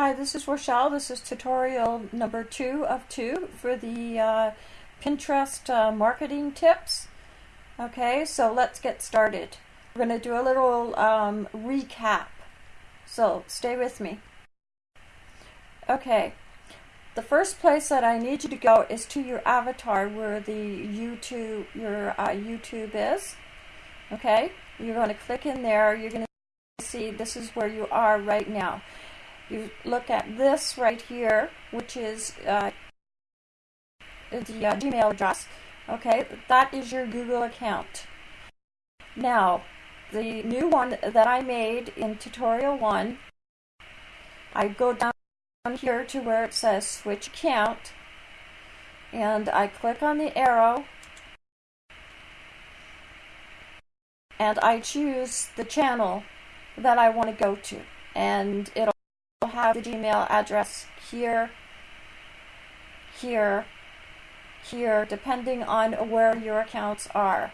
Hi, this is Rochelle. This is tutorial number two of two for the uh, Pinterest uh, marketing tips. Okay, so let's get started. We're going to do a little um, recap. So stay with me. Okay, the first place that I need you to go is to your avatar where the YouTube, your uh, YouTube is. Okay, you're going to click in there. You're going to see this is where you are right now you look at this right here, which is uh, the uh, Gmail address. Okay, that is your Google account. Now, the new one that I made in tutorial one, I go down here to where it says switch account, and I click on the arrow, and I choose the channel that I want to go to, and it'll have the Gmail address here, here, here, depending on where your accounts are.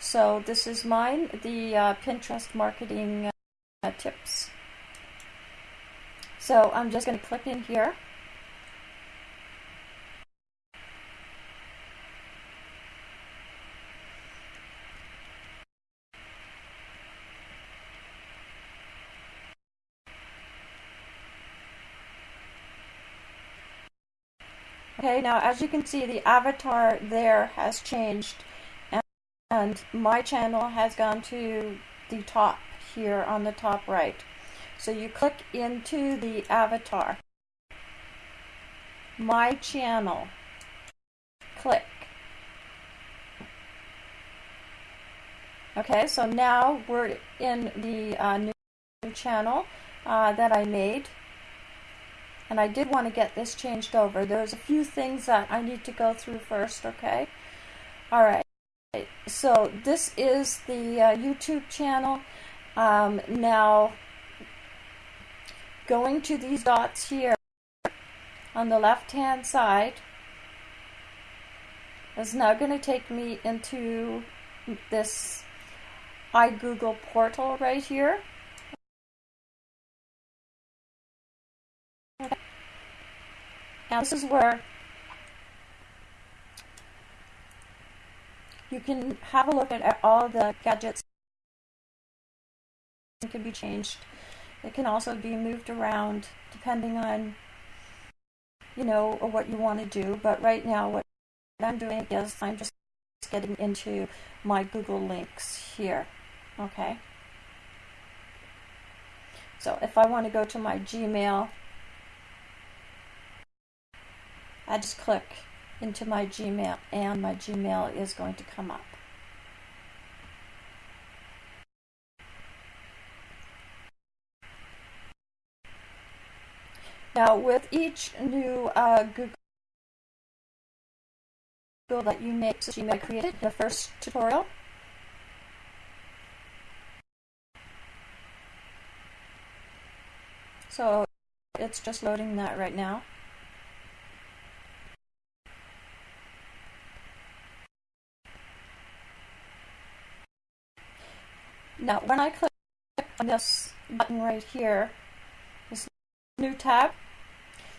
So this is mine, the uh, Pinterest marketing uh, tips. So I'm just going to click in here. Okay, now as you can see, the avatar there has changed and, and my channel has gone to the top here on the top right. So you click into the avatar, my channel, click. Okay, so now we're in the uh, new channel uh, that I made and I did want to get this changed over. There's a few things that I need to go through first, okay? All right. So this is the uh, YouTube channel. Um, now, going to these dots here on the left-hand side is now going to take me into this iGoogle portal right here. Now this is where you can have a look at all the gadgets that can be changed. It can also be moved around depending on you know what you want to do. But right now what I'm doing is I'm just getting into my Google links here. Okay. So if I want to go to my Gmail I just click into my Gmail and my Gmail is going to come up. Now with each new uh, Google that you make, so Gmail created the first tutorial. So it's just loading that right now. Now, when I click on this button right here, this new tab,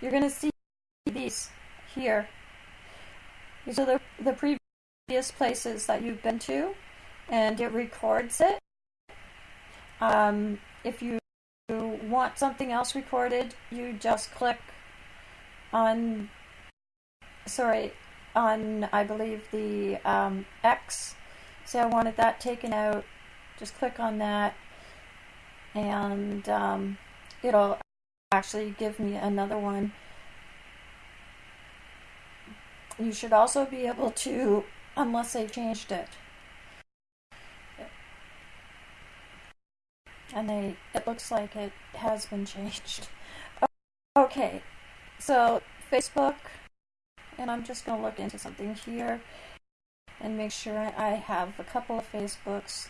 you're going to see these here. These are the, the previous places that you've been to, and it records it. Um, if you want something else recorded, you just click on, sorry, on, I believe, the um, X. Say I wanted that taken out just click on that and um, it'll actually give me another one. You should also be able to, unless they changed it. And they, it looks like it has been changed. Okay, so Facebook, and I'm just going to look into something here and make sure I have a couple of Facebooks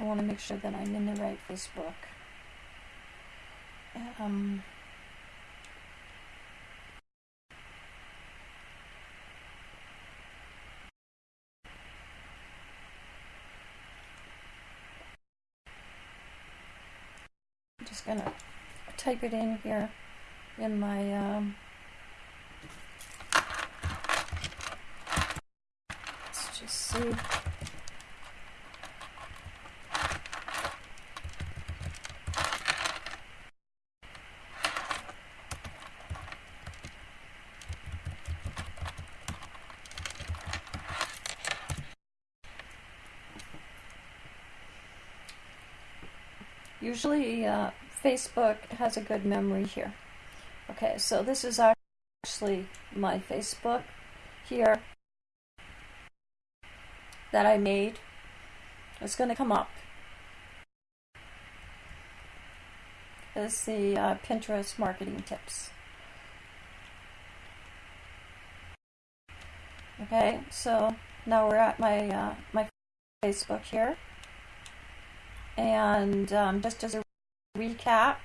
I want to make sure that I'm in the right Facebook. Um, I'm just going to type it in here in my um, let's just see. Usually uh, Facebook has a good memory here. Okay, so this is actually my Facebook here that I made. It's going to come up. Is the uh, Pinterest marketing tips. Okay, so now we're at my uh, my Facebook here. And um, just as a recap,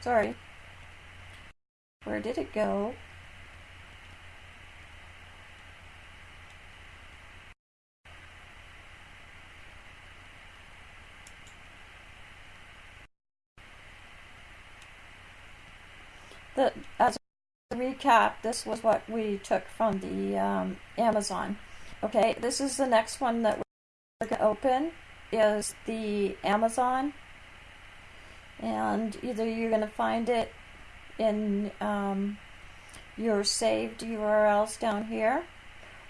sorry, where did it go? The, as a recap, this was what we took from the um, Amazon. Okay, this is the next one that we're going to open is the Amazon. And either you're going to find it in um, your saved URLs down here,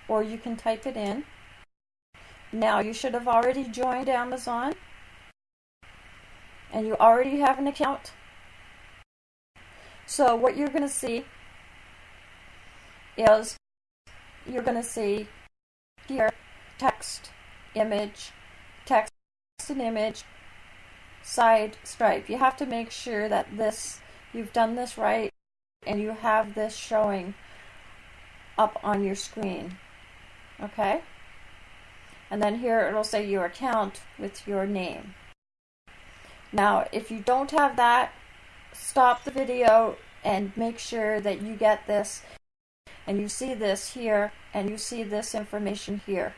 or you can type it in. Now, you should have already joined Amazon, and you already have an account. So what you're going to see is you're going to see here, text, image, text and image, side stripe. You have to make sure that this, you've done this right and you have this showing up on your screen. Okay? And then here it'll say your account with your name. Now, if you don't have that, stop the video and make sure that you get this and you see this here and you see this information here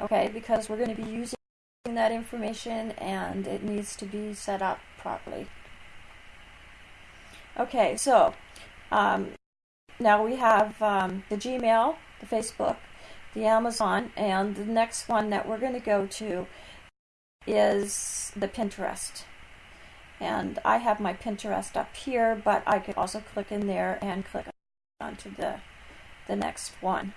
okay? Because we're going to be using that information and it needs to be set up properly. Okay so um, now we have um, the Gmail the Facebook the Amazon and the next one that we're going to go to is the Pinterest. And I have my Pinterest up here but I could also click in there and click onto the the next one.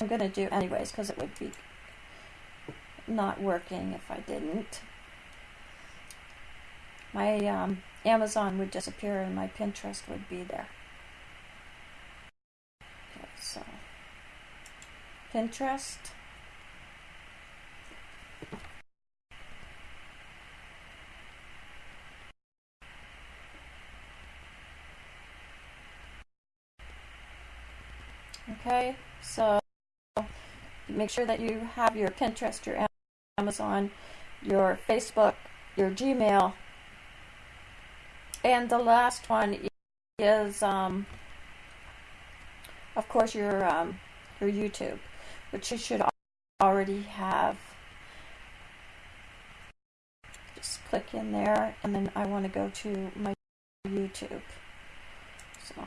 I'm going to do anyways because it would be not working if I didn't. My um, Amazon would disappear and my Pinterest would be there. Okay, so Pinterest. Okay, so make sure that you have your Pinterest, your Amazon, your Facebook, your Gmail, and the last one is, um, of course, your um, your YouTube, which you should already have. Just click in there, and then I want to go to my YouTube. So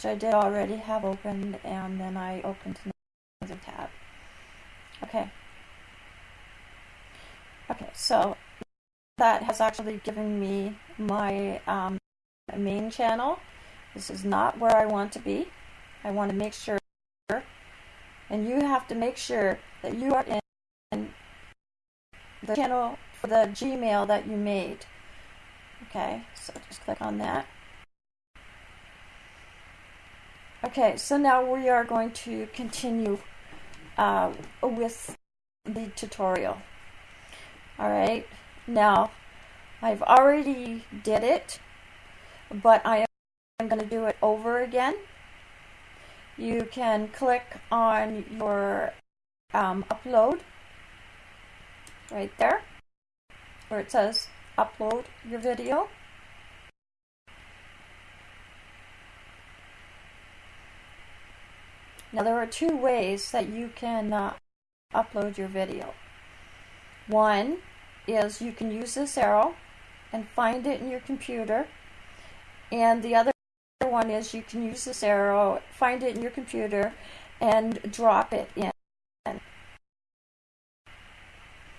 which I did already have opened, and then I opened another tab. Okay. Okay, so that has actually given me my um, main channel. This is not where I want to be. I want to make sure, and you have to make sure that you are in the channel for the Gmail that you made. Okay, so just click on that. Okay, so now we are going to continue uh, with the tutorial. Alright, now I've already did it, but I am going to do it over again. You can click on your um, upload right there where it says upload your video. Now there are two ways that you can uh, upload your video. One is you can use this arrow and find it in your computer, and the other one is you can use this arrow, find it in your computer, and drop it in.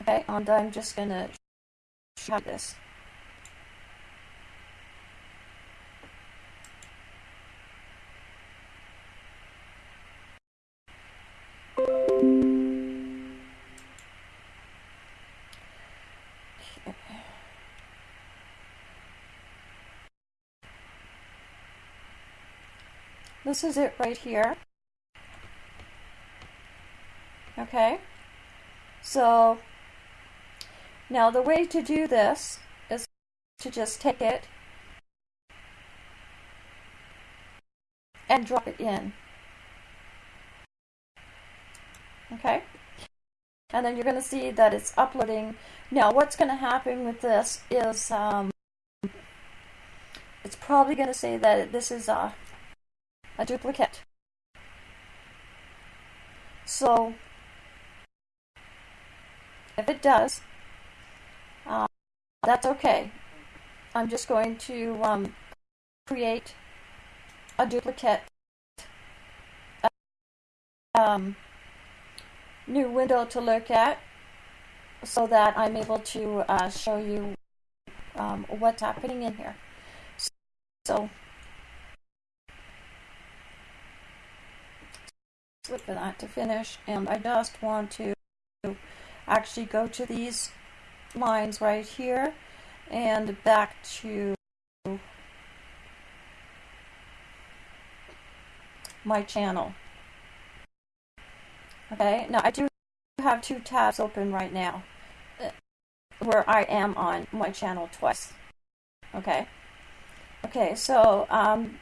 Okay, and I'm just going to show this. This is it right here. Okay, so now the way to do this is to just take it and drop it in. Okay, and then you're going to see that it's uploading. Now what's going to happen with this is um, it's probably going to say that this is a, a duplicate. So if it does, uh, that's okay. I'm just going to um, create a duplicate um, new window to look at so that I'm able to uh, show you um, what's happening in here. So, wait for that to finish and I just want to actually go to these lines right here and back to my channel. Okay, now I do have two tabs open right now uh, where I am on my channel twice. Okay, okay, so um,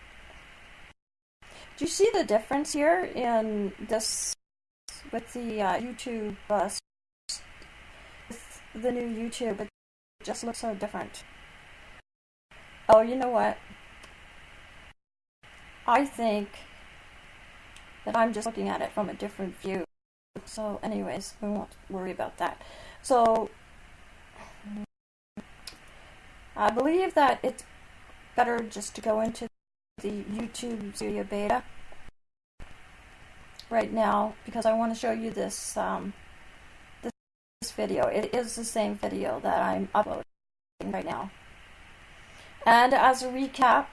do you see the difference here in this with the uh, YouTube uh, with the new YouTube. It just looks so different. Oh, you know what? I think that I'm just looking at it from a different view. So anyways, we won't worry about that. So I believe that it's better just to go into the YouTube Studio Beta right now because I want to show you this um, this video. It is the same video that I'm uploading right now. And as a recap,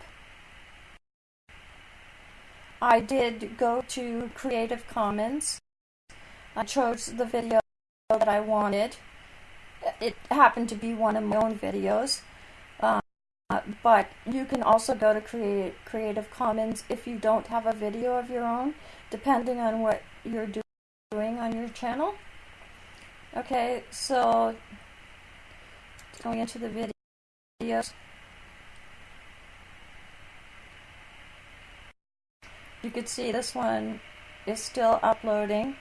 I did go to Creative Commons. I chose the video that I wanted. It happened to be one of my own videos. Uh, but you can also go to create Creative Commons if you don't have a video of your own, depending on what you're doing on your channel. Okay, so going into the videos. You can see this one is still uploading.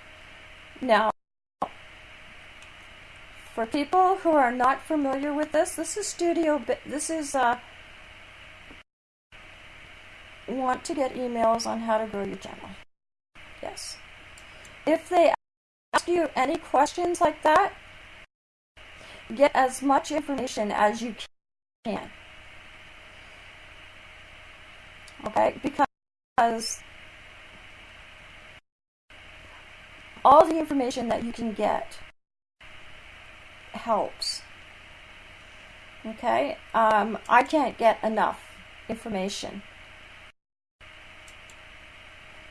Now, for people who are not familiar with this, this is Studio, this is, uh, want to get emails on how to grow your channel. Yes. If they ask you any questions like that, get as much information as you can. Okay, because all the information that you can get helps. Okay, um, I can't get enough information.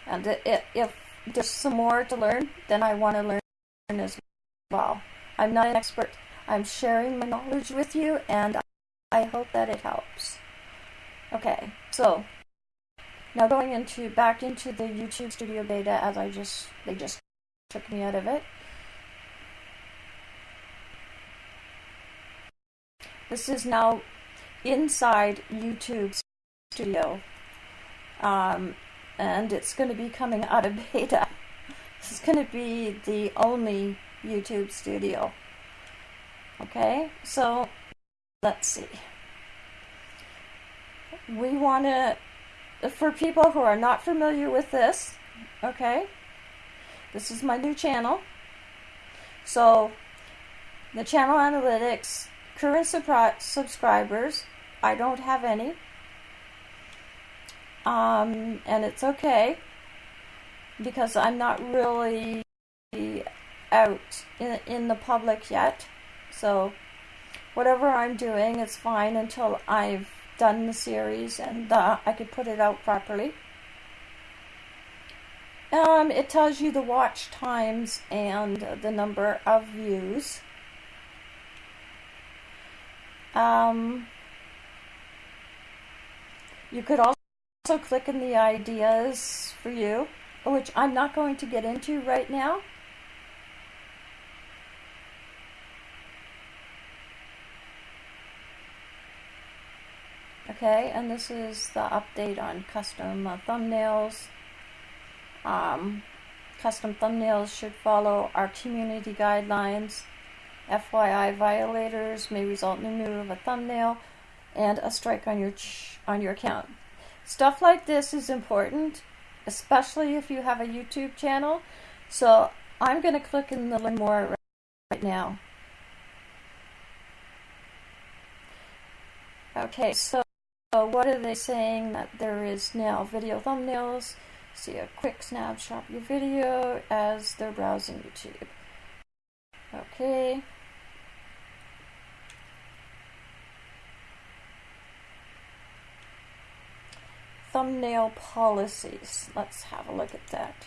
And if there's some more to learn, then I want to learn as well. I'm not an expert. I'm sharing my knowledge with you, and I hope that it helps. Okay, so now going into back into the YouTube Studio Beta, as I just they just took me out of it. This is now inside YouTube Studio. Um, and it's going to be coming out of beta. This is going to be the only YouTube studio. Okay, so let's see. We want to, for people who are not familiar with this, okay, this is my new channel. So the channel analytics, current subscribers, I don't have any. Um, and it's okay because I'm not really out in, in the public yet. So whatever I'm doing, it's fine until I've done the series and uh, I could put it out properly. Um, it tells you the watch times and the number of views. Um, you could also click in the ideas for you, which I'm not going to get into right now. Okay, and this is the update on custom uh, thumbnails. Um, custom thumbnails should follow our community guidelines. FYI, violators may result in the removal of a thumbnail and a strike on your on your account. Stuff like this is important, especially if you have a YouTube channel. So I'm going to click in the learn more right now. Okay, so what are they saying that there is now video thumbnails? See a quick snapshot of your video as they're browsing YouTube. Okay. Thumbnail policies. Let's have a look at that.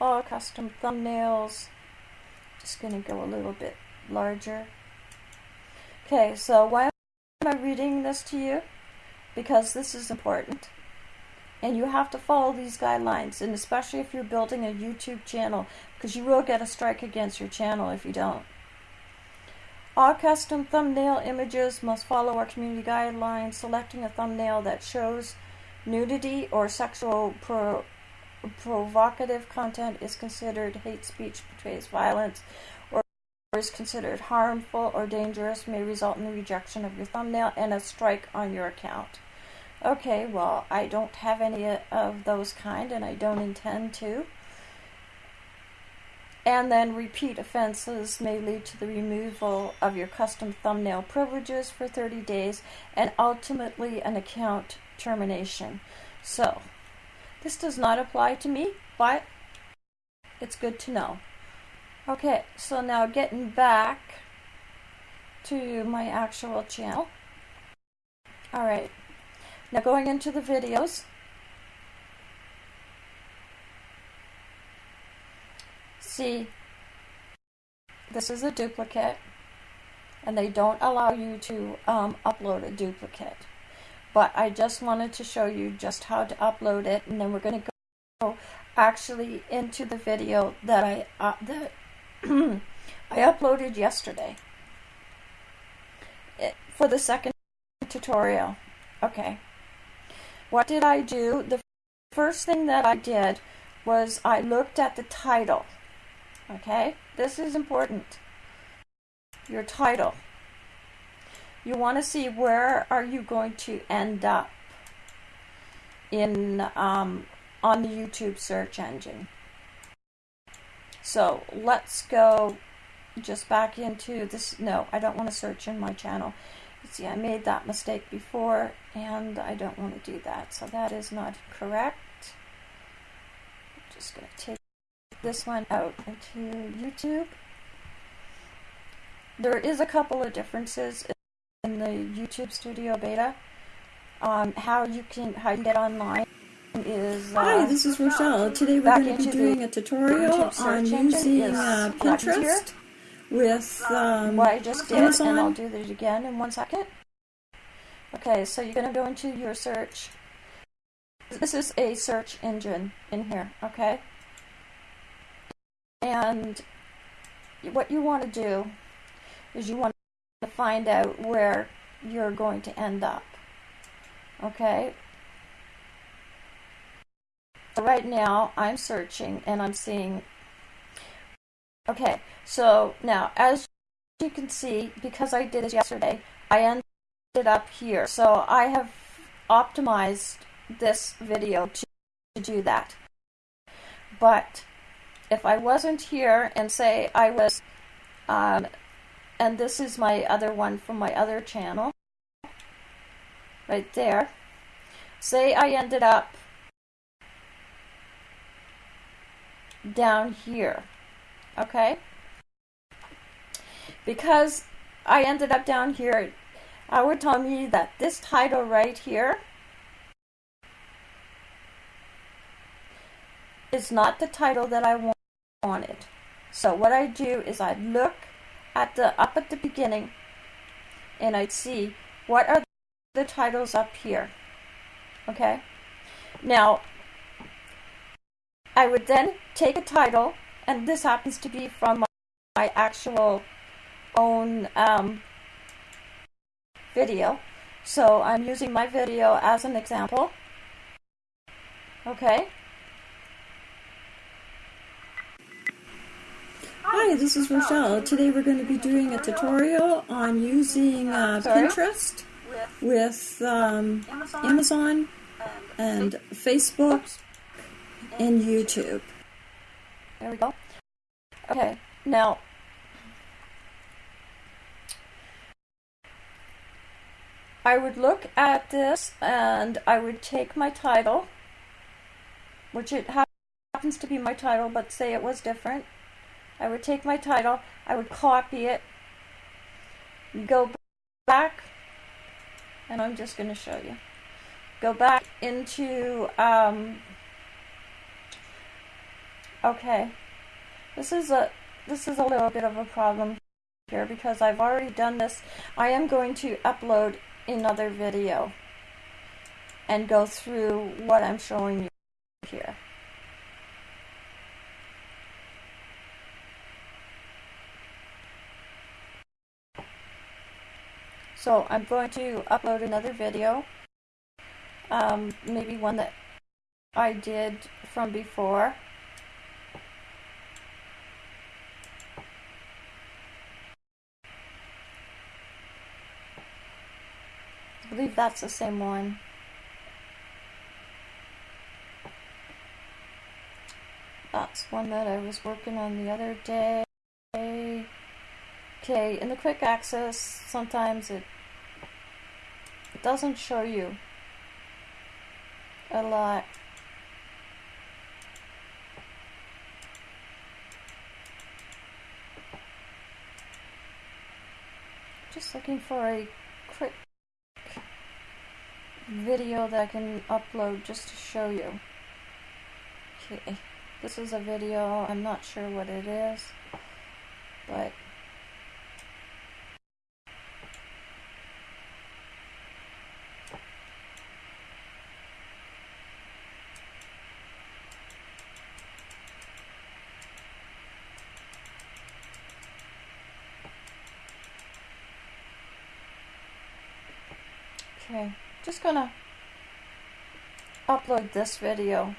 All custom thumbnails. Just going to go a little bit larger. Okay, so why am I reading this to you? Because this is important. And you have to follow these guidelines, and especially if you're building a YouTube channel, because you will get a strike against your channel if you don't. All custom thumbnail images must follow our community guidelines. Selecting a thumbnail that shows nudity or sexual pro provocative content is considered hate speech, portrays violence, or is considered harmful or dangerous may result in the rejection of your thumbnail and a strike on your account. Okay, well, I don't have any of those kind and I don't intend to. And then repeat offenses may lead to the removal of your custom thumbnail privileges for 30 days and ultimately an account termination. So, this does not apply to me, but it's good to know. Okay, so now getting back to my actual channel. Alright, now going into the videos. See, this is a duplicate and they don't allow you to um, upload a duplicate. But I just wanted to show you just how to upload it and then we're going to go actually into the video that I uh, that I uploaded yesterday eh, for the second tutorial. Okay. What did I do? The first thing that I did was I looked at the title. Okay? This is important. Your title. You want to see where are you going to end up in um, on the YouTube search engine. So let's go just back into this. No, I don't want to search in my channel. See, I made that mistake before, and I don't want to do that. So that is not correct. I'm just going to take this one out into YouTube. There is a couple of differences in the YouTube Studio Beta. Um, how you can how you get online is uh, Hi, this is Rochelle. Today we're going to be doing a tutorial on using uh, Pinterest with um, what I just did, Amazon. and I'll do that again in one second. Okay, so you're going to go into your search. This is a search engine in here, okay? And what you want to do is you want to find out where you're going to end up. Okay, right now I'm searching and I'm seeing okay so now as you can see because I did this yesterday I ended up here so I have optimized this video to, to do that but if I wasn't here and say I was, um, and this is my other one from my other channel, right there. Say I ended up down here, okay? Because I ended up down here, I would tell me that this title right here is not the title that I wanted. So what I do is I look at the up at the beginning and I'd see what are the titles up here. Okay? Now, I would then take a title, and this happens to be from my actual own um, video. So I'm using my video as an example. Okay? Hi, this is Rochelle. Today we're going to be doing a tutorial on using uh, Pinterest with um, Amazon and Facebook and YouTube. There we go. Okay, now I would look at this and I would take my title, which it happens to be my title, but say it was different. I would take my title, I would copy it, go back, and I'm just going to show you. Go back into, um, okay, this is a, this is a little bit of a problem here because I've already done this. I am going to upload another video and go through what I'm showing you here. So I'm going to upload another video, um, maybe one that I did from before. I believe that's the same one. That's one that I was working on the other day. Okay, in the quick access, sometimes it, doesn't show you a lot. Just looking for a quick video that I can upload just to show you. Okay, this is a video, I'm not sure what it is, but Okay, just gonna upload this video.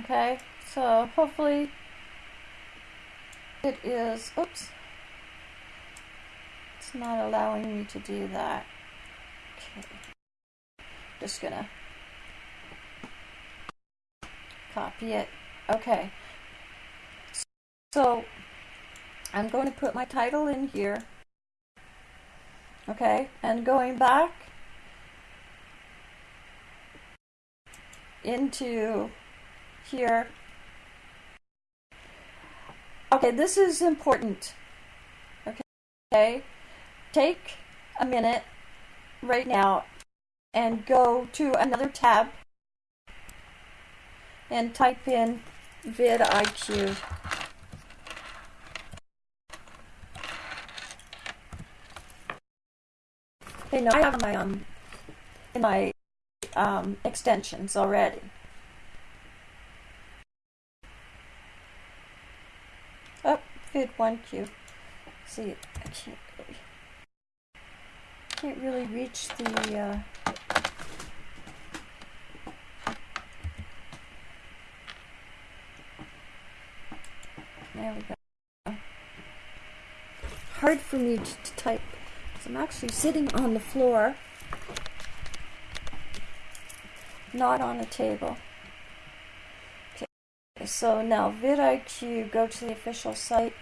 Okay, so hopefully it is, oops, it's not allowing me to do that. Okay, just gonna copy it. Okay, so I'm going to put my title in here. Okay, and going back into here. Okay, this is important. Okay, take a minute right now and go to another tab and type in vidIQ. Okay, now I have my um in my um, extensions already. Oh, vid one Q. See, I can't really can't really reach the. Uh, there we go. Hard for me to, to type. I'm actually sitting on the floor, not on a table. Okay, so now vidIQ, go to the official site.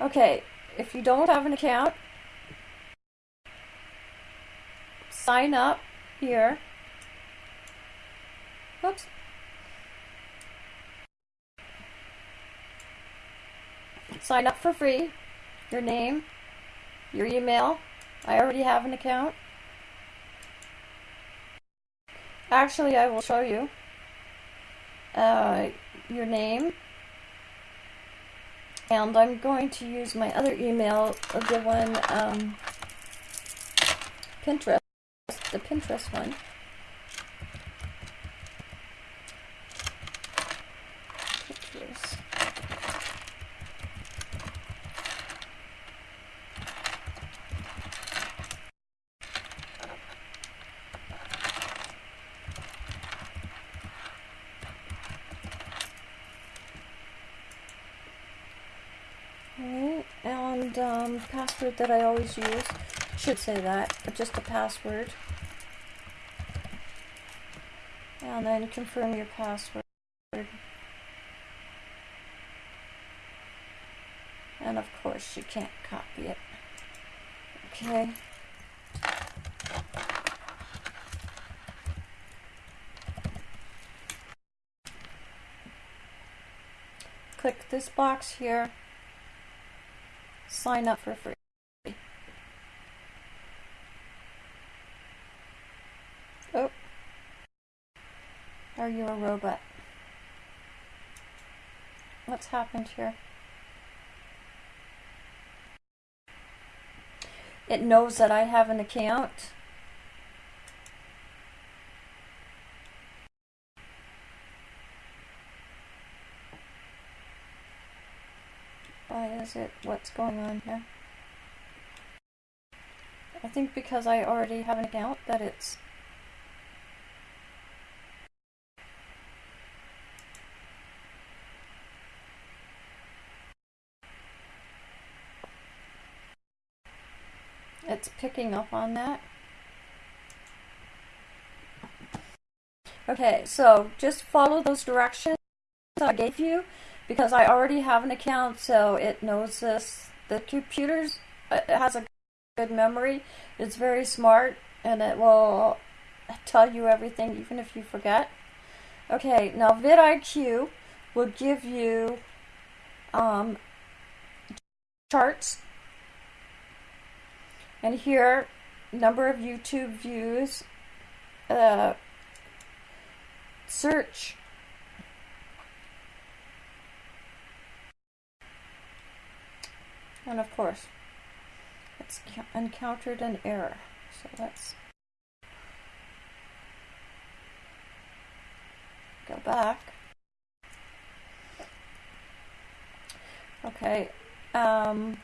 Okay, if you don't have an account, sign up here. Oops. Sign up for free. Your name, your email. I already have an account. Actually, I will show you. Uh, your name. And I'm going to use my other email, the one, um, Pinterest, the Pinterest one. and um, password that I always use. Should say that, but just a password. And then confirm your password. And of course you can't copy it. Okay. Click this box here sign up for free. Oh. Are you a robot? What's happened here? It knows that I have an account. Why is it? What's going on here? I think because I already have an account that it's it's picking up on that. Okay, so just follow those directions I gave you because I already have an account, so it knows this. The computer's has a good memory. It's very smart, and it will tell you everything, even if you forget. Okay, now vidIQ will give you um, charts, and here number of YouTube views, uh, search And of course, it's encountered an error. So let's go back. Okay. Um,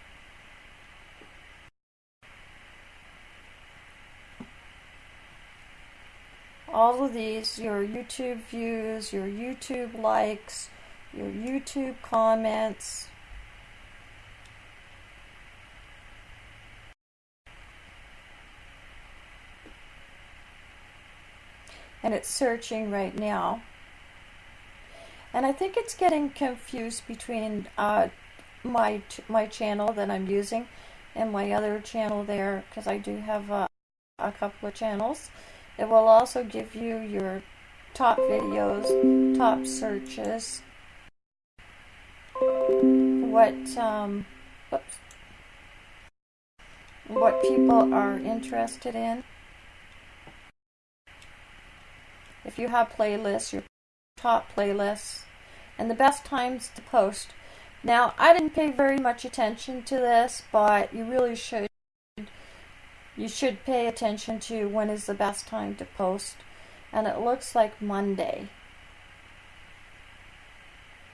all of these, your YouTube views, your YouTube likes, your YouTube comments, and it's searching right now. And I think it's getting confused between uh, my my channel that I'm using and my other channel there because I do have uh, a couple of channels. It will also give you your top videos, top searches, what um, oops, what people are interested in. if you have playlists, your top playlists, and the best times to post. Now, I didn't pay very much attention to this, but you really should. You should pay attention to when is the best time to post. And it looks like Monday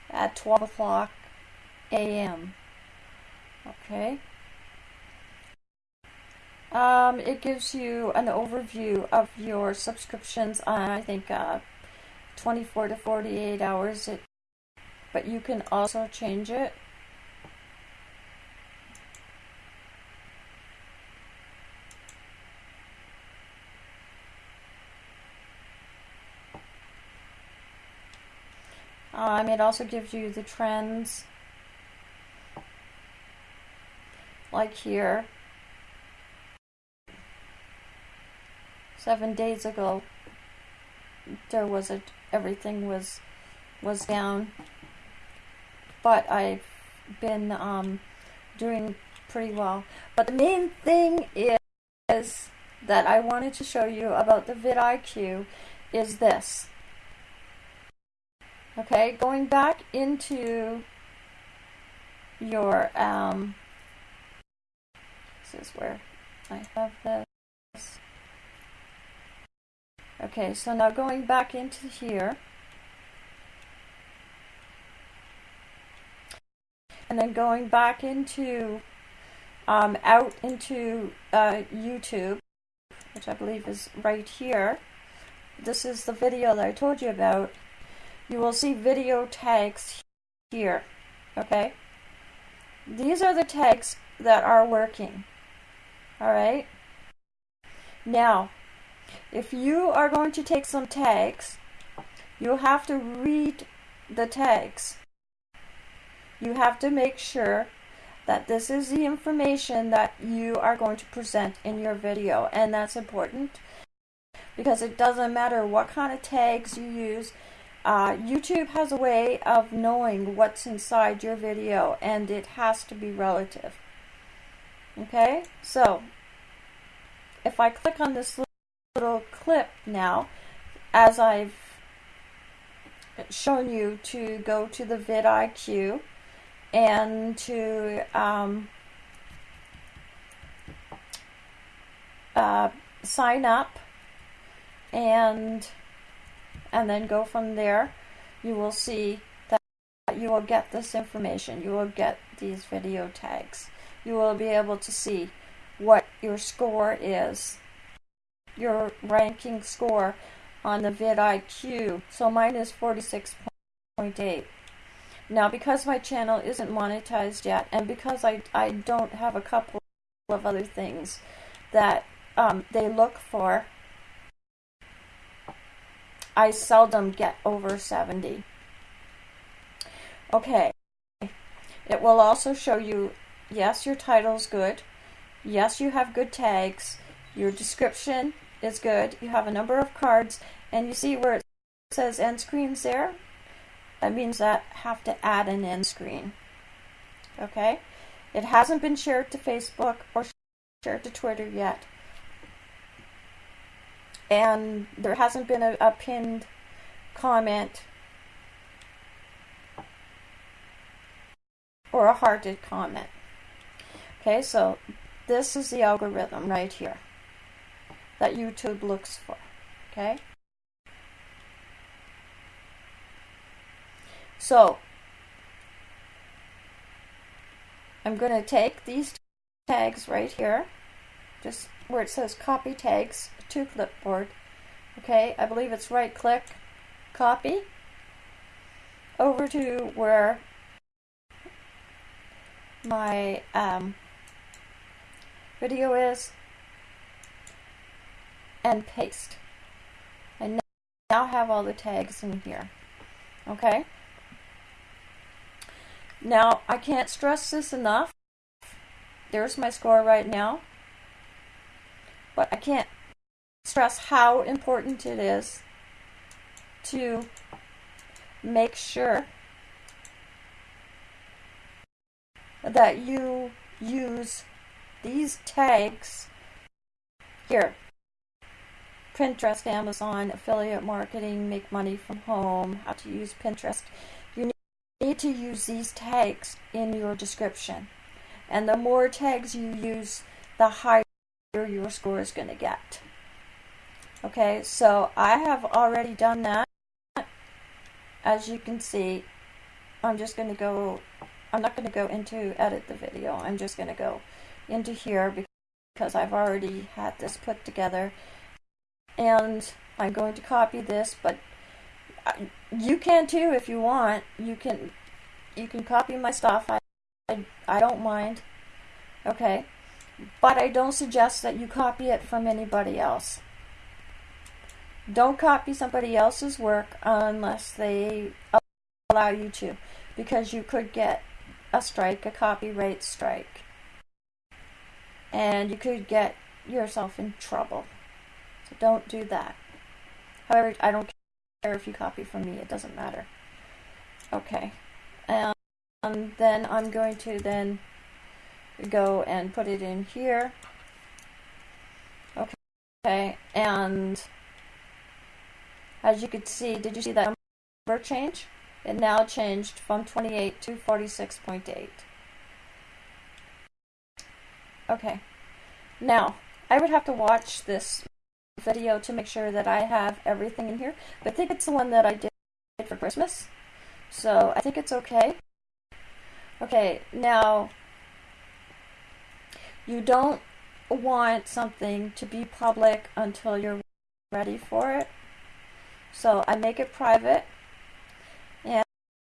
at 12 o'clock a.m. Okay. Um, it gives you an overview of your subscriptions on, I think, uh, 24 to 48 hours. It, but you can also change it. Um, it also gives you the trends, like here. Seven days ago, there was a everything was was down, but I've been um, doing pretty well. But the main thing is that I wanted to show you about the vidIQ is this. Okay, going back into your, um, this is where I have this. Okay, so now going back into here. And then going back into, um, out into uh, YouTube, which I believe is right here. This is the video that I told you about you will see video tags here. Okay? These are the tags that are working. Alright? Now, if you are going to take some tags, you have to read the tags. You have to make sure that this is the information that you are going to present in your video. And that's important because it doesn't matter what kind of tags you use, uh, YouTube has a way of knowing what's inside your video and it has to be relative. Okay, so if I click on this little clip now, as I've shown you to go to the vidIQ and to um, uh, sign up and and then go from there, you will see that you will get this information. You will get these video tags. You will be able to see what your score is, your ranking score on the vidIQ. So mine is 46.8. Now, because my channel isn't monetized yet, and because I, I don't have a couple of other things that um, they look for, I seldom get over 70. Okay, it will also show you, yes, your title's good. Yes, you have good tags. Your description is good. You have a number of cards. And you see where it says end screens there? That means that I have to add an end screen. Okay? It hasn't been shared to Facebook or shared to Twitter yet and there hasn't been a, a pinned comment or a hearted comment. Okay, so this is the algorithm right here that YouTube looks for. Okay? So, I'm going to take these tags right here, just where it says copy tags, to clipboard. Okay, I believe it's right click, copy, over to where my um, video is, and paste. I now I have all the tags in here. Okay? Now, I can't stress this enough. There's my score right now. But I can't stress how important it is to make sure that you use these tags here Pinterest, Amazon, affiliate marketing, make money from home, how to use Pinterest. You need to use these tags in your description. And the more tags you use, the higher your score is going to get. Okay, so I have already done that. As you can see, I'm just going to go, I'm not going to go into edit the video. I'm just going to go into here because I've already had this put together. And I'm going to copy this, but uh, you can too if you want. You can you can copy my stuff. I, I, I don't mind. Okay. But I don't suggest that you copy it from anybody else. Don't copy somebody else's work unless they allow you to because you could get a strike, a copyright strike. And you could get yourself in trouble. So don't do that. However, I don't care if you copy from me, it doesn't matter. Okay. And then I'm going to then go and put it in here. Okay, and as you could see, did you see that number change? It now changed from 28 to 46.8. Okay, now I would have to watch this video to make sure that I have everything in here, but I think it's the one that I did for Christmas, so I think it's okay. Okay, now you don't want something to be public until you're ready for it. So I make it private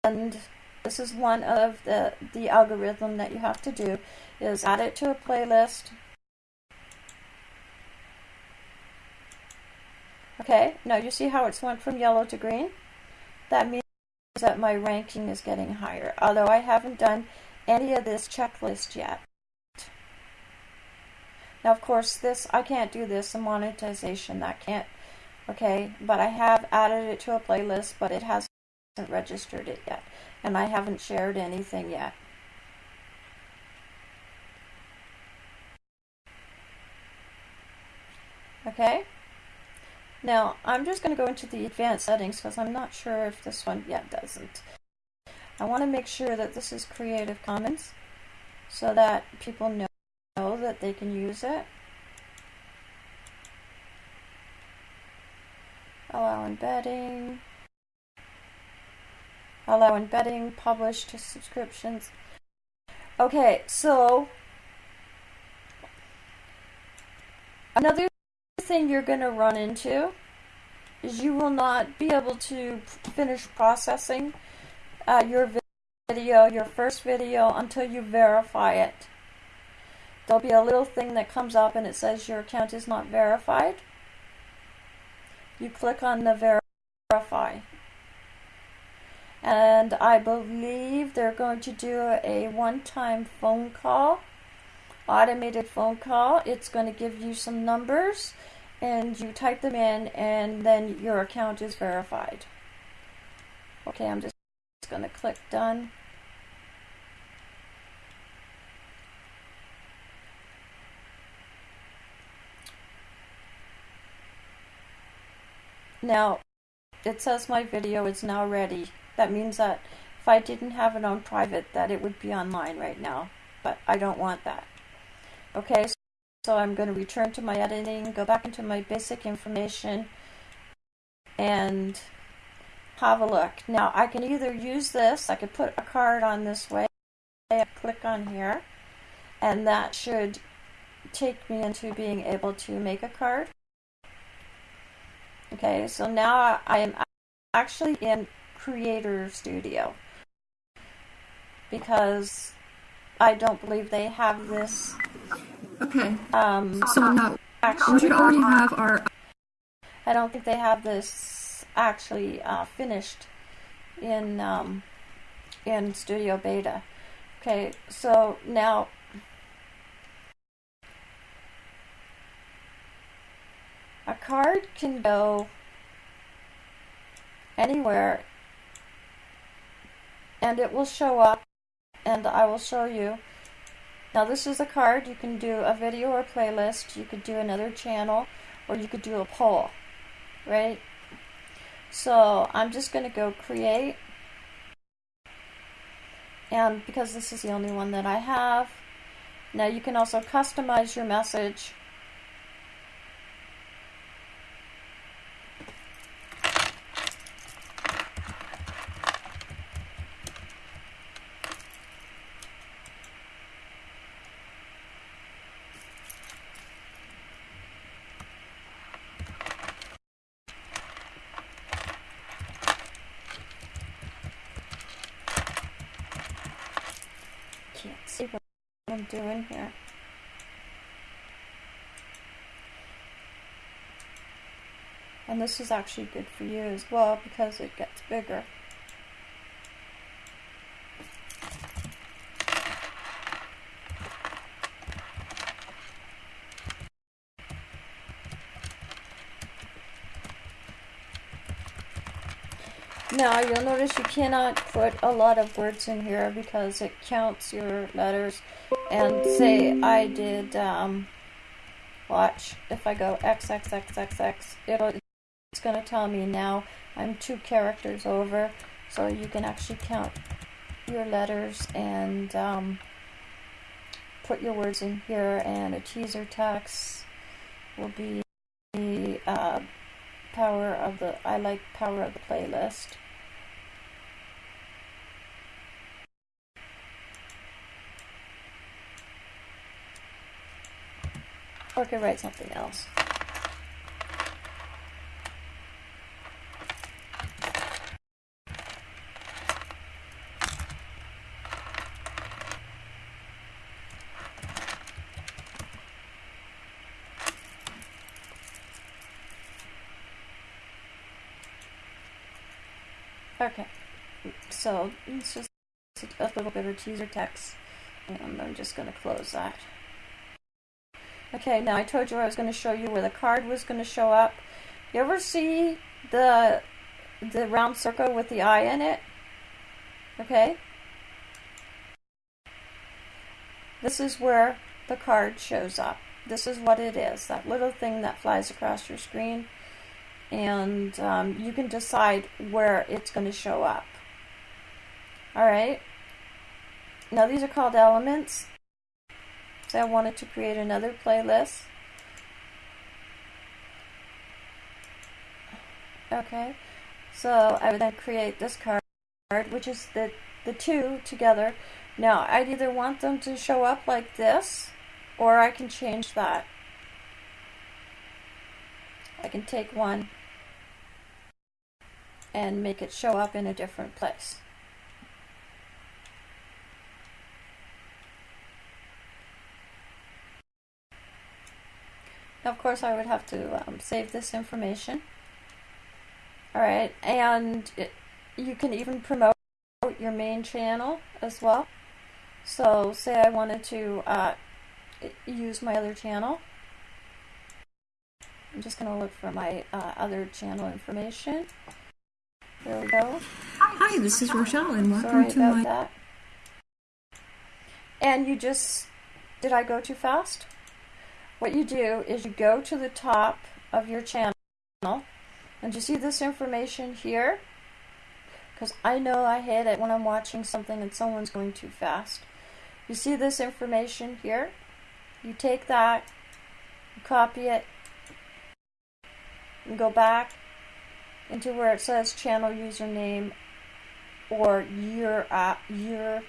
and this is one of the, the algorithm that you have to do is add it to a playlist. Okay, now you see how it's went from yellow to green? That means that my ranking is getting higher, although I haven't done any of this checklist yet. Now, of course, this I can't do this, the monetization, that can't, okay, but I have added it to a playlist, but it hasn't registered it yet, and I haven't shared anything yet. Okay, now I'm just going to go into the advanced settings because I'm not sure if this one yet doesn't. I want to make sure that this is Creative Commons so that people know that they can use it. Allow embedding. Allow embedding, publish to subscriptions. Okay, so another thing you're going to run into is you will not be able to finish processing uh, your video, your first video, until you verify it there'll be a little thing that comes up and it says your account is not verified. You click on the verify. And I believe they're going to do a one-time phone call, automated phone call. It's going to give you some numbers and you type them in and then your account is verified. Okay, I'm just going to click done. Now, it says my video is now ready. That means that if I didn't have it on private, that it would be online right now. But I don't want that. Okay, so I'm going to return to my editing, go back into my basic information, and have a look. Now, I can either use this, I could put a card on this way, I click on here, and that should take me into being able to make a card. Okay, so now I am actually in Creator Studio because I don't believe they have this. Okay. Um, so now actually, we should already have our. I don't think they have this actually uh, finished in um, in Studio Beta. Okay, so now A card can go anywhere and it will show up and I will show you. Now this is a card, you can do a video or playlist, you could do another channel, or you could do a poll, right? So I'm just going to go create, and because this is the only one that I have, now you can also customize your message doing here? And this is actually good for you as well because it gets bigger. Now you'll notice you cannot put a lot of words in here because it counts your letters and say I did, um, watch, if I go XXXXX, it'll, it's going to tell me now I'm two characters over. So you can actually count your letters and um, put your words in here and a teaser text will be uh, power of the I like power of the playlist or I could write something else Okay, so it's just a little bit of teaser text, and I'm just going to close that. Okay, now I told you I was going to show you where the card was going to show up. You ever see the the round circle with the eye in it? Okay. This is where the card shows up. This is what it is, that little thing that flies across your screen and um, you can decide where it's going to show up. Alright, now these are called elements. So I wanted to create another playlist. Okay, so I would then create this card, which is the, the two together. Now, I'd either want them to show up like this, or I can change that. I can take one and make it show up in a different place. Now, of course, I would have to um, save this information. Alright, and it, you can even promote your main channel as well. So, say I wanted to uh, use my other channel. I'm just going to look for my uh, other channel information. There we go. Hi, this is Rochelle, and welcome Sorry to my. That. And you just. Did I go too fast? What you do is you go to the top of your channel, and you see this information here? Because I know I hit it when I'm watching something and someone's going too fast. You see this information here? You take that, you copy it, and go back into where it says channel username or your uh, your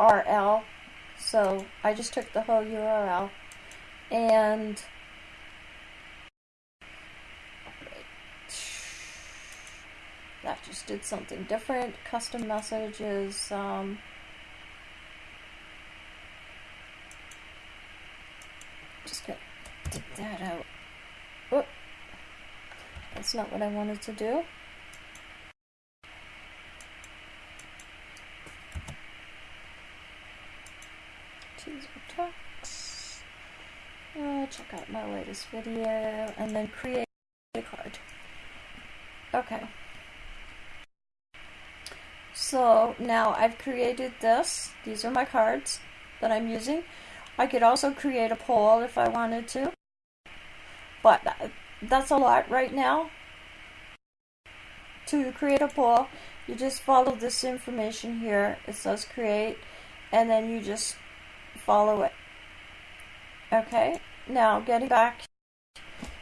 URL. So I just took the whole URL and that just did something different. Custom messages. Um, just gonna that out. Whoop. That's not what I wanted to do. Teaser text. Uh, check out my latest video and then create a card. Okay. So now I've created this. These are my cards that I'm using. I could also create a poll if I wanted to. But that's a lot right now. To create a poll, you just follow this information here. It says create, and then you just follow it. Okay, now getting back,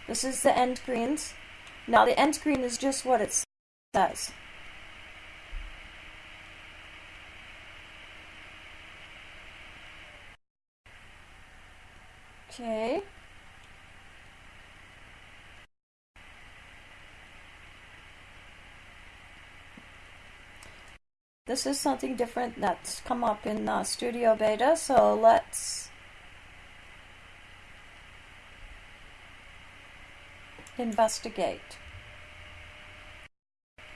this is the end screens. Now the end screen is just what it says. Okay. This is something different that's come up in uh, Studio Beta, so let's investigate.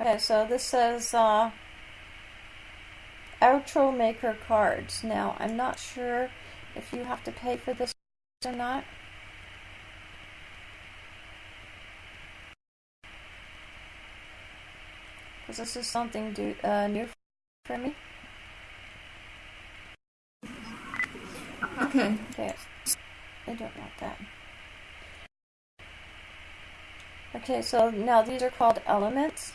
Okay, so this says uh, Outro Maker cards. Now, I'm not sure if you have to pay for this or not. because this is something do, uh, new for me. Okay. Okay, I don't want that. Okay, so now these are called elements.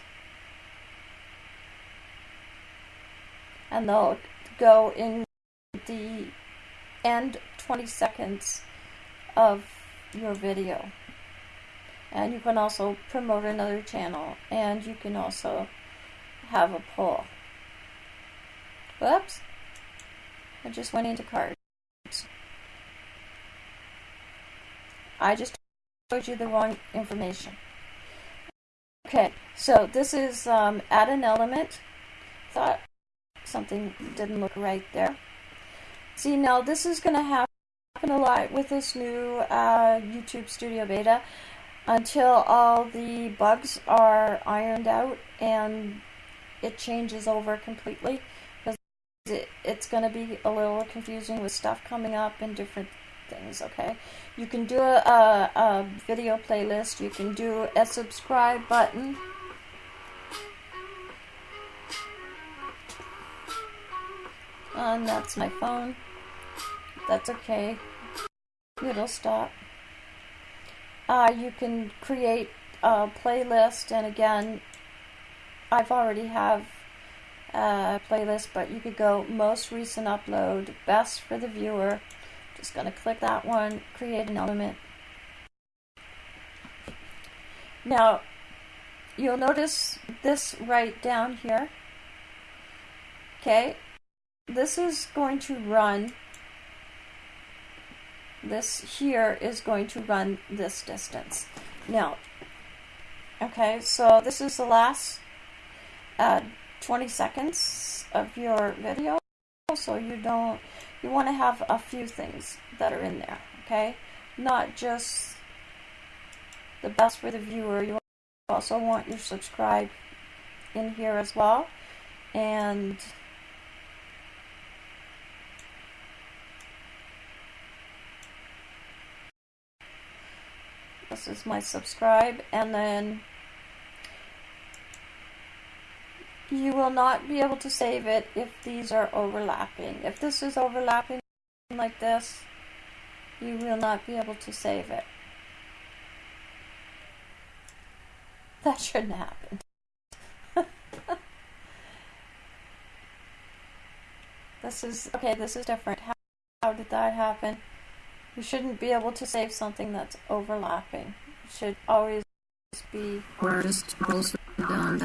And they'll go in the end 20 seconds of your video. And you can also promote another channel. And you can also have a poll. Whoops. I just went into cards. I just told you the wrong information. Okay, so this is um, add an element. Thought something didn't look right there. See, now this is going to happen a lot with this new uh, YouTube Studio Beta until all the bugs are ironed out and it changes over completely because it, it's going to be a little confusing with stuff coming up and different things, okay? You can do a, a, a video playlist, you can do a subscribe button. And that's my phone. That's okay. It'll stop. Uh, you can create a playlist, and again, I've already have a playlist, but you could go most recent upload, best for the viewer. Just going to click that one, create an element. Now, you'll notice this right down here. Okay, this is going to run this here is going to run this distance. Now, okay, so this is the last uh, 20 seconds of your video, so you don't, you want to have a few things that are in there, okay? Not just the best for the viewer, you also want your subscribe in here as well, and This is my subscribe, and then you will not be able to save it if these are overlapping. If this is overlapping like this, you will not be able to save it. That shouldn't happen. this is, okay, this is different. How, how did that happen? You shouldn't be able to save something that's overlapping. It should always be artist goes down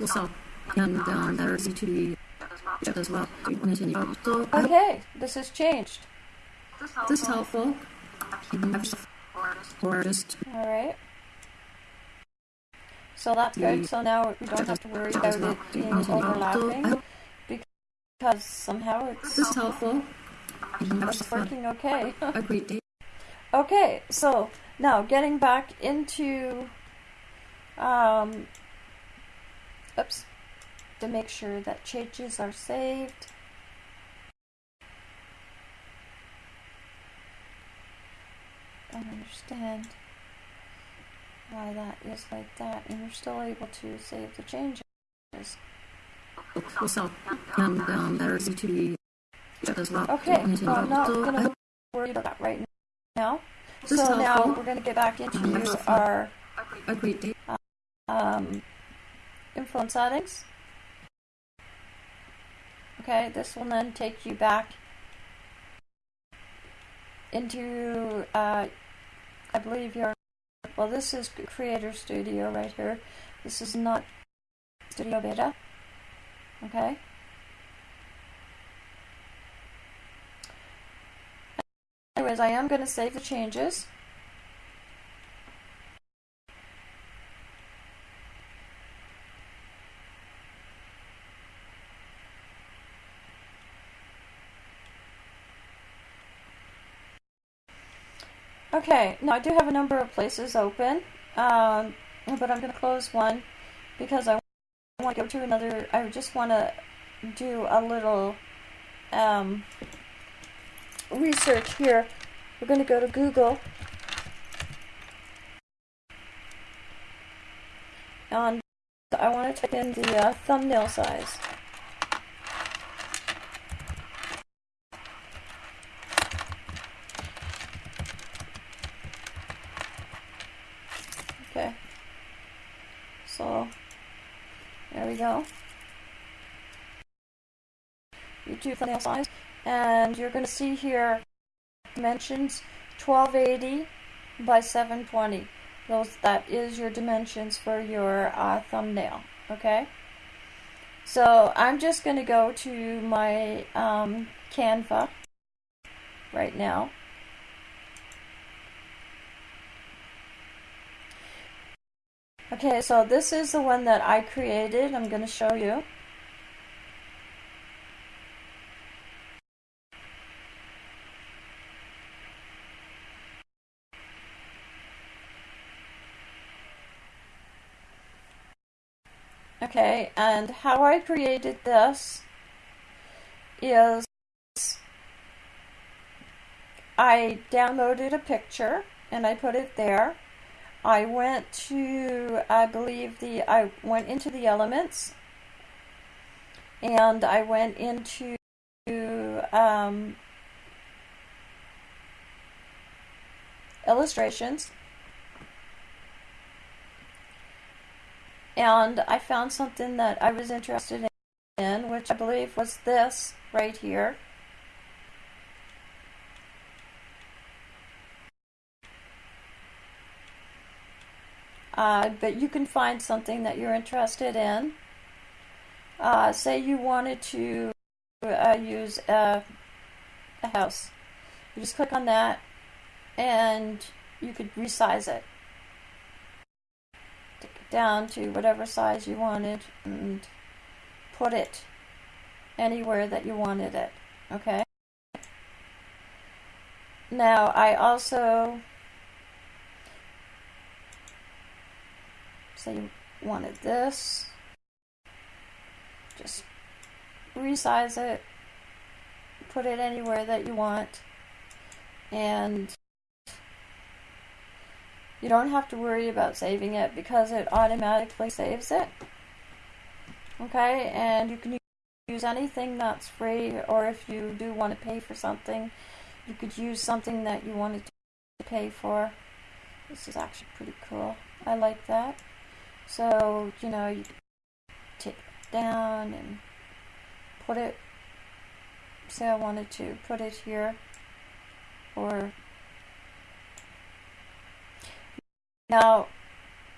also and down there's to as well. So Okay, this has changed. this is helpful. Artist Alright. So that's good. So now we don't have to worry about it being overlapping because somehow it's this is helpful. it's working okay. A great day. Okay, so now getting back into um oops to make sure that changes are saved. I don't understand why that is like that and you're still able to save the changes. Also, and down there's to as well. Okay, well, I'm not going to worry about that right now. So now we're going to get back into our a um, influence settings. Okay, this will then take you back into, uh, I believe your, well, this is Creator Studio right here. This is not Studio Beta. Okay. Anyways, I am going to save the changes. Okay, now I do have a number of places open, um, but I'm going to close one because I want to go to another. I just want to do a little um, research here. We're going to go to Google. and I want to type in the uh, thumbnail size. Okay. So, there we go. Thumbnail size. And you're going to see here dimensions 1280 by 720. Those That is your dimensions for your uh, thumbnail. Okay? So I'm just going to go to my um, Canva right now. Okay, so this is the one that I created. I'm going to show you. Okay, and how I created this is I downloaded a picture and I put it there. I went to, I believe the, I went into the elements and I went into um, illustrations and I found something that I was interested in, which I believe was this right here. Uh, but you can find something that you're interested in. Uh, say you wanted to uh, use a, a house. You just click on that and you could resize it down to whatever size you wanted and put it anywhere that you wanted it. Okay? Now, I also say you wanted this. Just resize it, put it anywhere that you want, and you don't have to worry about saving it because it automatically saves it. Okay, and you can use anything that's free, or if you do want to pay for something, you could use something that you wanted to pay for. This is actually pretty cool. I like that. So, you know, you take it down and put it, say I wanted to put it here, or Now,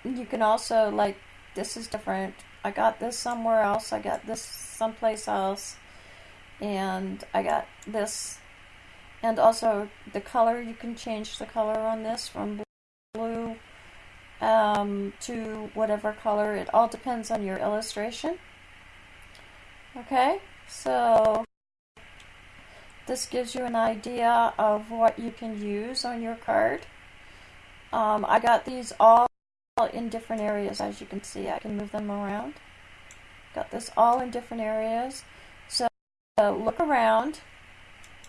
you can also, like, this is different. I got this somewhere else. I got this someplace else. And I got this. And also, the color, you can change the color on this from blue um, to whatever color. It all depends on your illustration. Okay, so this gives you an idea of what you can use on your card. Um, I got these all in different areas, as you can see. I can move them around. Got this all in different areas. So uh, look around.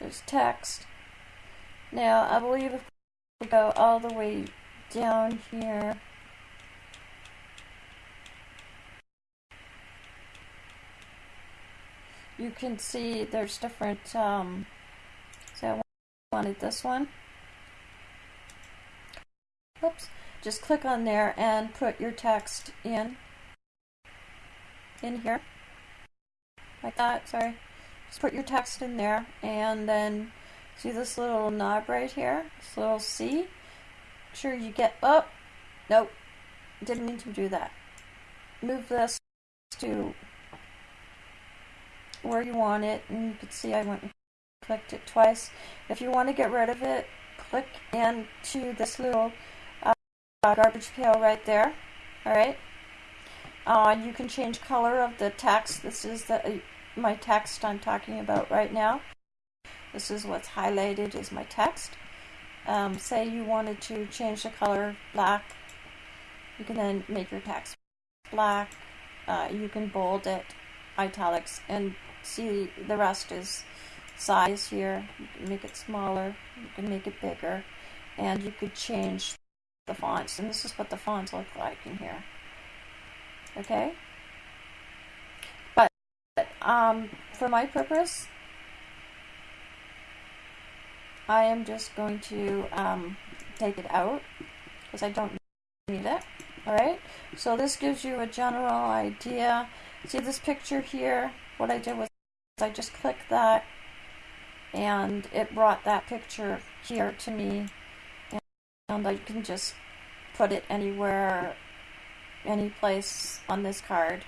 There's text. Now, I believe if we go all the way down here, you can see there's different, um, so I wanted this one. Oops. Just click on there and put your text in. In here. Like that, sorry. Just put your text in there and then see this little knob right here? This little C? Make sure you get up. Oh, nope. Didn't mean to do that. Move this to where you want it and you can see I went and clicked it twice. If you want to get rid of it, click into this little garbage pail right there. Alright. Uh, you can change color of the text. This is the uh, my text I'm talking about right now. This is what's highlighted is my text. Um, say you wanted to change the color black. You can then make your text black. Uh, you can bold it, italics, and see the rest is size here. You can make it smaller. You can make it bigger. And you could change the fonts, and this is what the fonts look like in here. Okay? But um, for my purpose, I am just going to um, take it out because I don't need it. Alright, so this gives you a general idea. See this picture here? What I did was I just clicked that and it brought that picture here to me and I can just put it anywhere, any place on this card.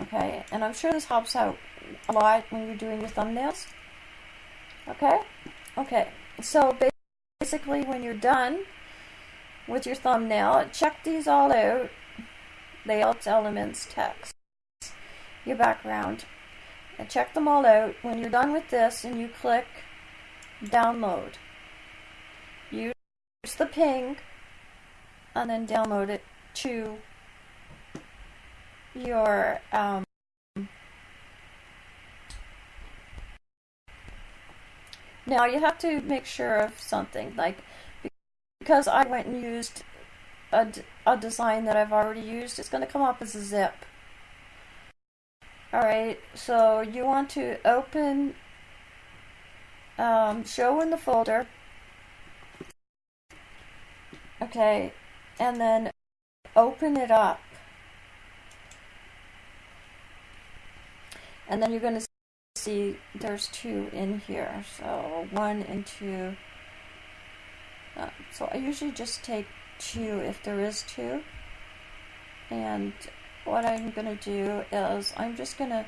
Okay, and I'm sure this helps out a lot when you're doing your thumbnails. Okay? Okay, so basically when you're done with your thumbnail, check these all out. Layouts, elements, text, your background. And check them all out. When you're done with this and you click download, use the PNG and then download it to your um, now you have to make sure of something like because I went and used a, a design that I've already used it's going to come up as a zip. Alright so you want to open um, show in the folder okay and then open it up. And then you're going to see there's two in here. So one and two. Uh, so I usually just take two if there is two. And what I'm going to do is I'm just going to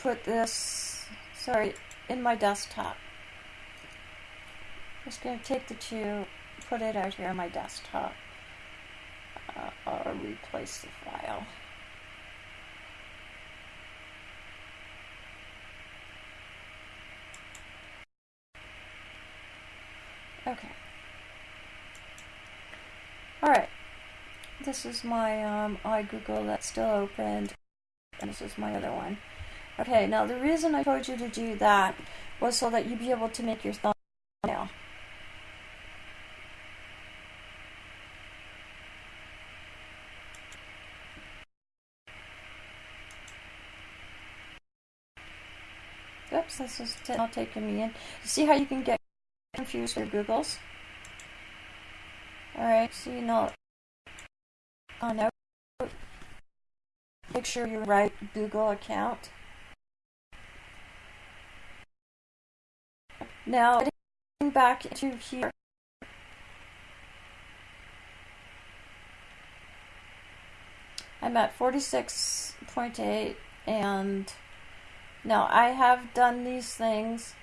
put this, sorry, in my desktop. I'm just going to take the two put it out here on my desktop uh, or replace the file. Okay. Alright. This is my um, iGoogle that's still opened. And this is my other one. Okay, now the reason I told you to do that was so that you'd be able to make your thumbnail. Oops, this is not taking me in. See how you can get confused with Google's? Alright, so you oh, know, on out, make sure you write Google account. Now, getting back into here, I'm at 46.8 and now, I have done these things,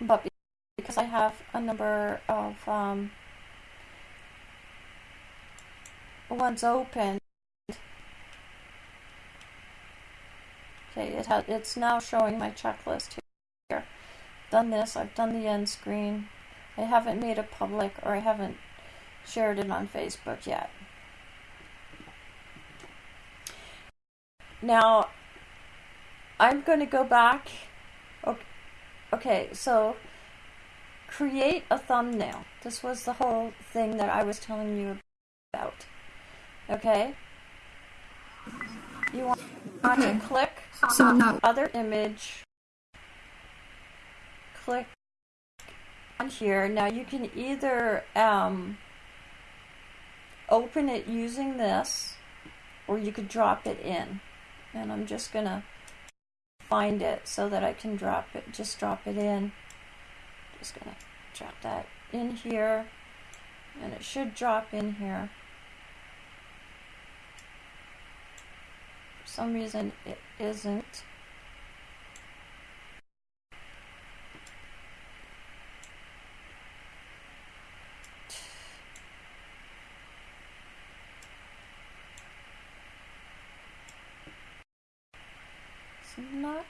but because I have a number of um, ones open, okay, it has, it's now showing my checklist here. Done this, I've done the end screen. I haven't made it public or I haven't shared it on Facebook yet. Now, I'm going to go back. Okay, okay, so create a thumbnail. This was the whole thing that I was telling you about. Okay? You want, okay. to click so now other image. Click on here. Now you can either um, open it using this or you could drop it in and I'm just gonna find it so that I can drop it just drop it in. Just gonna drop that in here and it should drop in here. For some reason it isn't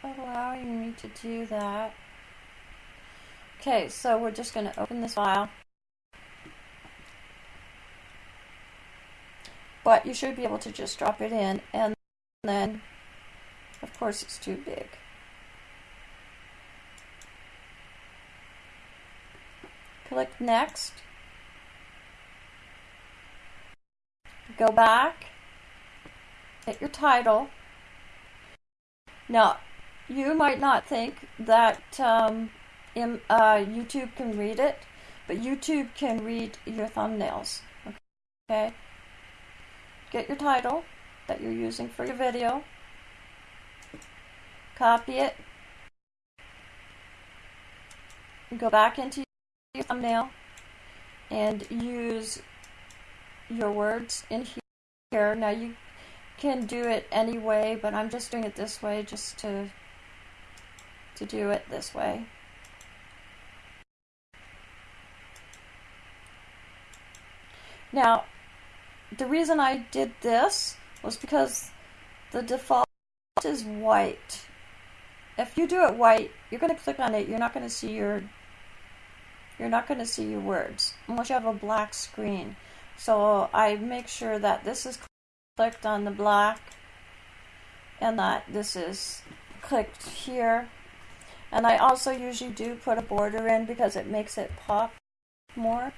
not allowing me to do that. Okay, so we're just going to open this file. But you should be able to just drop it in and then, of course, it's too big. Click Next. go back, hit your title. Now, you might not think that um, in, uh, YouTube can read it, but YouTube can read your thumbnails. Okay? Get your title that you're using for your video, copy it, go back into your thumbnail, and use your words in here. Now you can do it anyway, but I'm just doing it this way just to to do it this way. Now, the reason I did this was because the default is white. If you do it white, you're going to click on it, you're not going to see your you're not going to see your words unless you have a black screen. So I make sure that this is clicked on the black and that this is clicked here. And I also usually do put a border in because it makes it pop more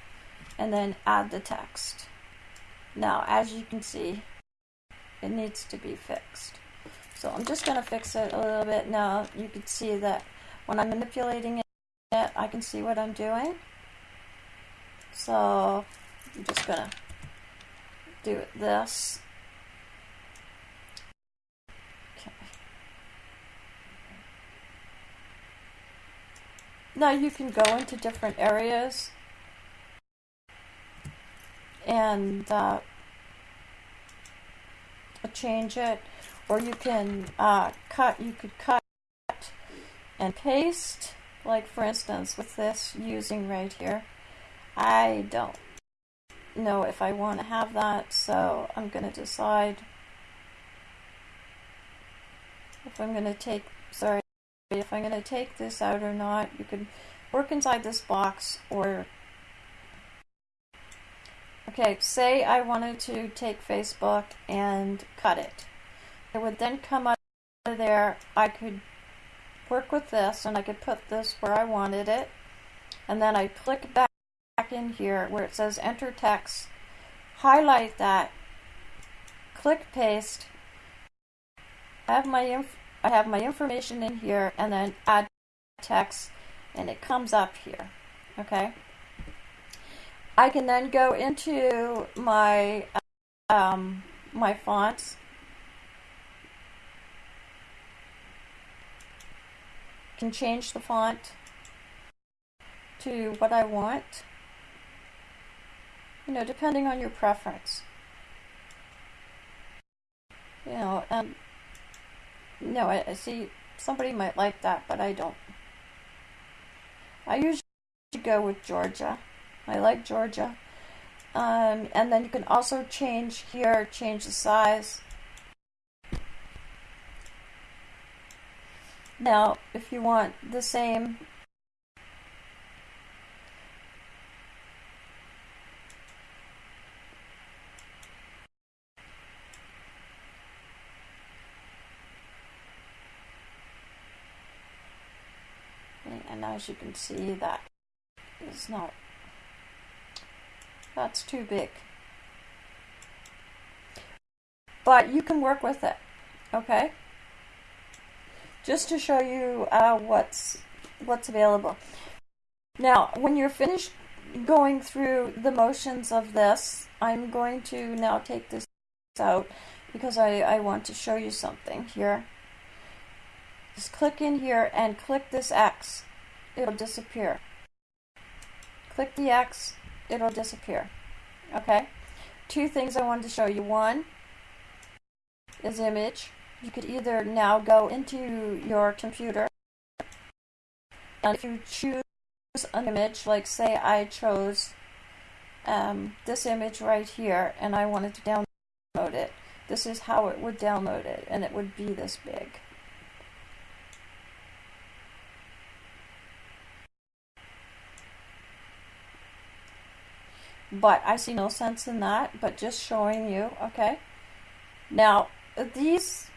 and then add the text. Now, as you can see, it needs to be fixed. So I'm just going to fix it a little bit. Now, you can see that when I'm manipulating it, I can see what I'm doing. So I'm just going to do this. Okay. Now you can go into different areas. And uh, change it. Or you can uh, cut you could cut and paste. Like for instance with this using right here. I don't know if I want to have that so I'm going to decide if I'm going to take sorry if I'm going to take this out or not you can work inside this box or Okay, say I wanted to take Facebook and cut it. It would then come out of there. I could work with this and I could put this where I wanted it. And then I click back in here where it says enter text, highlight that, click paste. Have my inf I have my information in here and then add text and it comes up here. Okay? I can then go into my um, my fonts. Can change the font to what I want. You know, depending on your preference. You know, no, I, I see somebody might like that, but I don't. I usually go with Georgia. I like Georgia. Um, and then you can also change here, change the size. Now, if you want the same and as you can see that is not that's too big. But you can work with it, okay? Just to show you uh, what's what's available. Now, when you're finished going through the motions of this, I'm going to now take this out because I, I want to show you something here. Just click in here and click this X. It'll disappear. Click the X, it'll disappear. Okay? Two things I wanted to show you. One is image. You could either now go into your computer and if you choose an image, like say I chose um, this image right here and I wanted to download it, this is how it would download it and it would be this big. But I see no sense in that, but just showing you, okay? Now, these,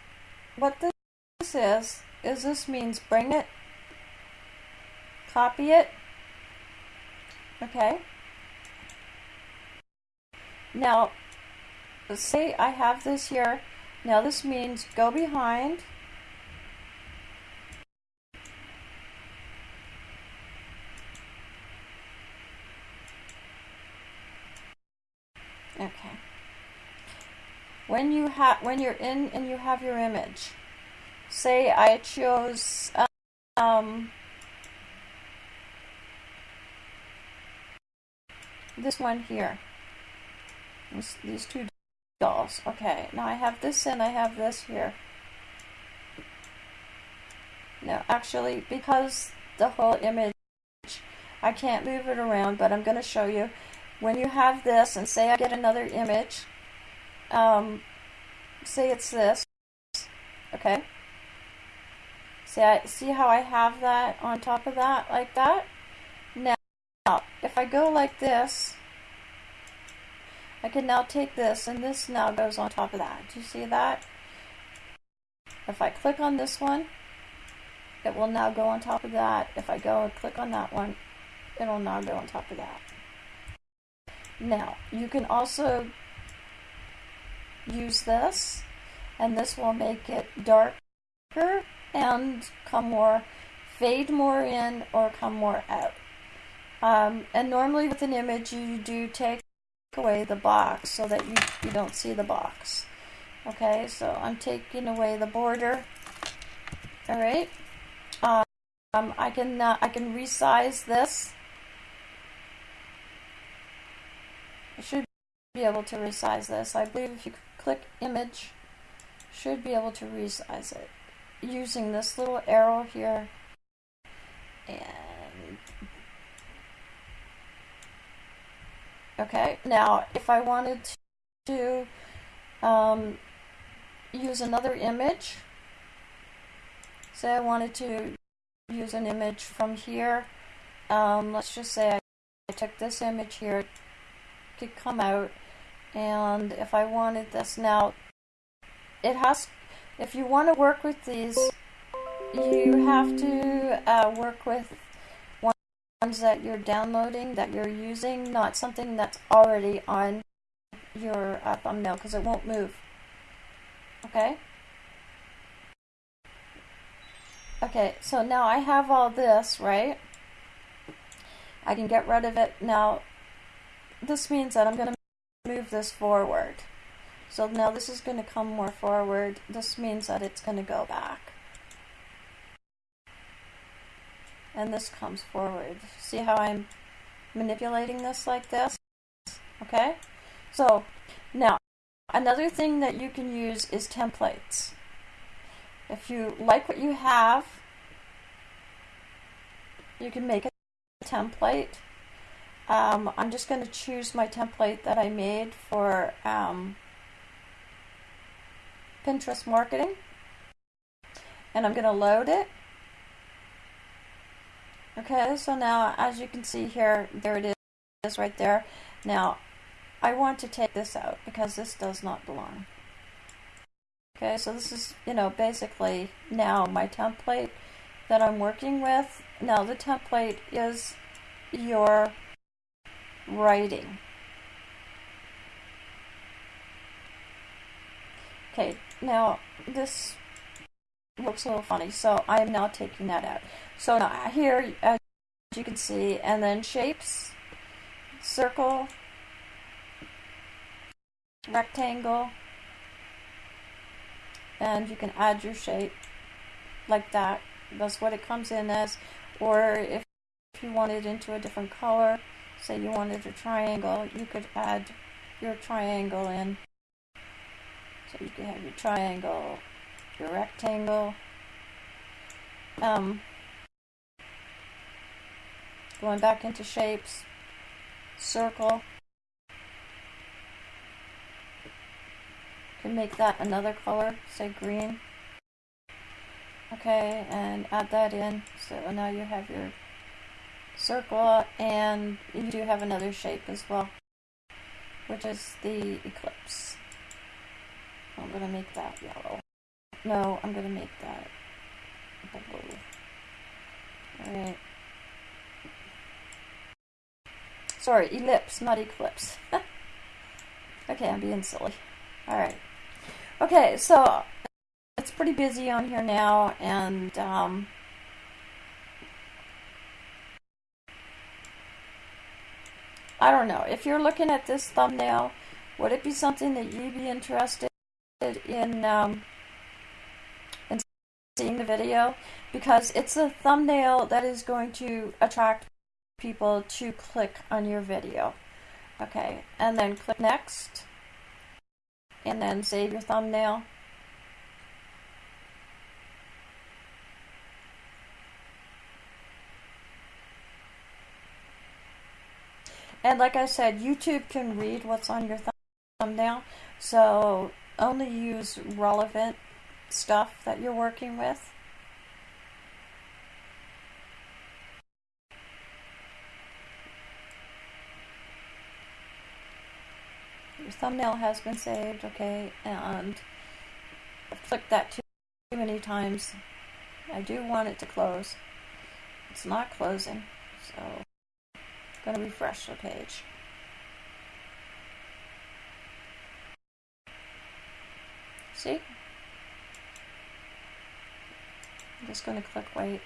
what this is, is this means bring it, copy it, okay? Now, say I have this here. Now this means go behind. Okay. When you have when you're in and you have your image, say I chose um, this one here. This, these two dolls. Okay, now I have this and I have this here. Now, actually, because the whole image, I can't move it around, but I'm going to show you. When you have this, and say I get another image, um, say it's this, okay? See, I, see how I have that on top of that, like that? Now, if I go like this, I can now take this, and this now goes on top of that. Do you see that? If I click on this one, it will now go on top of that. If I go and click on that one, it will now go on top of that. Now, you can also use this, and this will make it darker and come more, fade more in or come more out. Um, and normally with an image, you do take away the box so that you, you don't see the box. Okay, so I'm taking away the border. All right. Um, I can uh, I can resize this. I should be able to resize this. I believe if you click image, should be able to resize it using this little arrow here. And Okay, now if I wanted to um, use another image, say I wanted to use an image from here, um, let's just say I, took this image here, could come out, and if I wanted this now, it has, if you want to work with these, you have to uh, work with ones that you're downloading, that you're using, not something that's already on your uh, thumbnail because it won't move. Okay? Okay, so now I have all this, right? I can get rid of it. Now, this means that I'm to move this forward. So now this is going to come more forward. This means that it's going to go back. and this comes forward. See how I'm manipulating this like this? Okay? So, now, another thing that you can use is templates. If you like what you have, you can make a template. Um, I'm just going to choose my template that I made for um, Pinterest marketing. And I'm going to load it. Okay, so now as you can see here, there it is right there. Now, I want to take this out because this does not belong. Okay, so this is, you know, basically now my template that I'm working with. Now the template is your writing. Okay, now this looks a little funny, so I am now taking that out. So now here, as you can see, and then shapes, circle, rectangle, and you can add your shape like that. That's what it comes in as. Or if, you want it into a different color, say you wanted a triangle, you could add your triangle in. So you can have your triangle, your rectangle. Um, going back into shapes, circle. Can make that another color, say green. Okay, and add that in. So now you have your circle, and you do have another shape as well, which is the eclipse. I'm going to make that yellow. No, I'm going to make that blue. Alright. Sorry, ellipse, not eclipse. okay, I'm being silly. Alright. Okay, so it's pretty busy on here now, and um, I don't know. If you're looking at this thumbnail, would it be something that you'd be interested in, um, in seeing the video? Because it's a thumbnail that is going to attract people to click on your video. Okay, and then click next, and then save your thumbnail. And like I said, YouTube can read what's on your thumbnail, so only use relevant stuff that you're working with. Your thumbnail has been saved, okay, and I've clicked that too many times. I do want it to close. It's not closing, so going to refresh the page. See? I'm just going to click wait.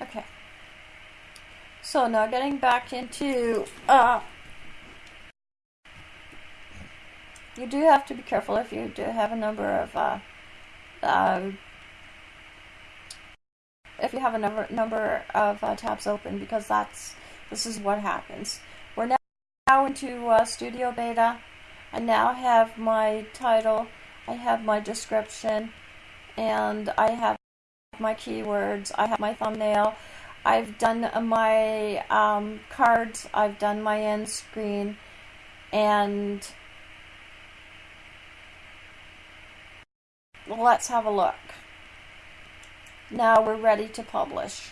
Okay. So now getting back into, uh, you do have to be careful if you do have a number of, uh, uh, if you have a number number of uh, tabs open because that's this is what happens. We're now, now into uh, Studio Beta. I now have my title, I have my description, and I have my keywords, I have my thumbnail, I've done my um, cards, I've done my end screen, and let's have a look. Now we're ready to publish.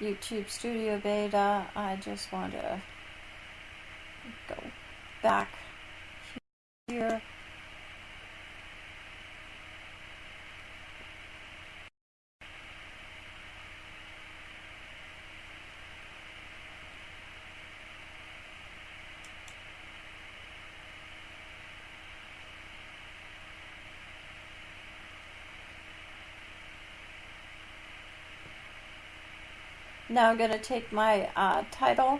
YouTube Studio Beta, I just want to go back here. Now I'm going to take my uh, title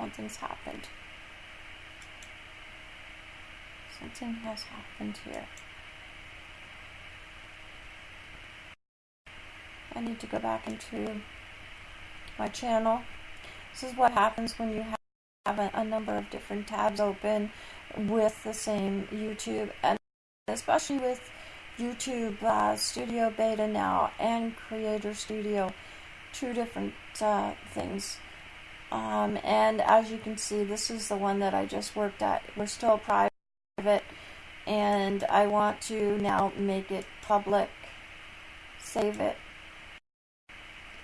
something's happened. Something has happened here. I need to go back into my channel. This is what happens when you have a, a number of different tabs open with the same YouTube, and especially with YouTube uh, Studio Beta now and Creator Studio, two different uh, things. Um, and as you can see, this is the one that I just worked at. We're still private, and I want to now make it public, save it.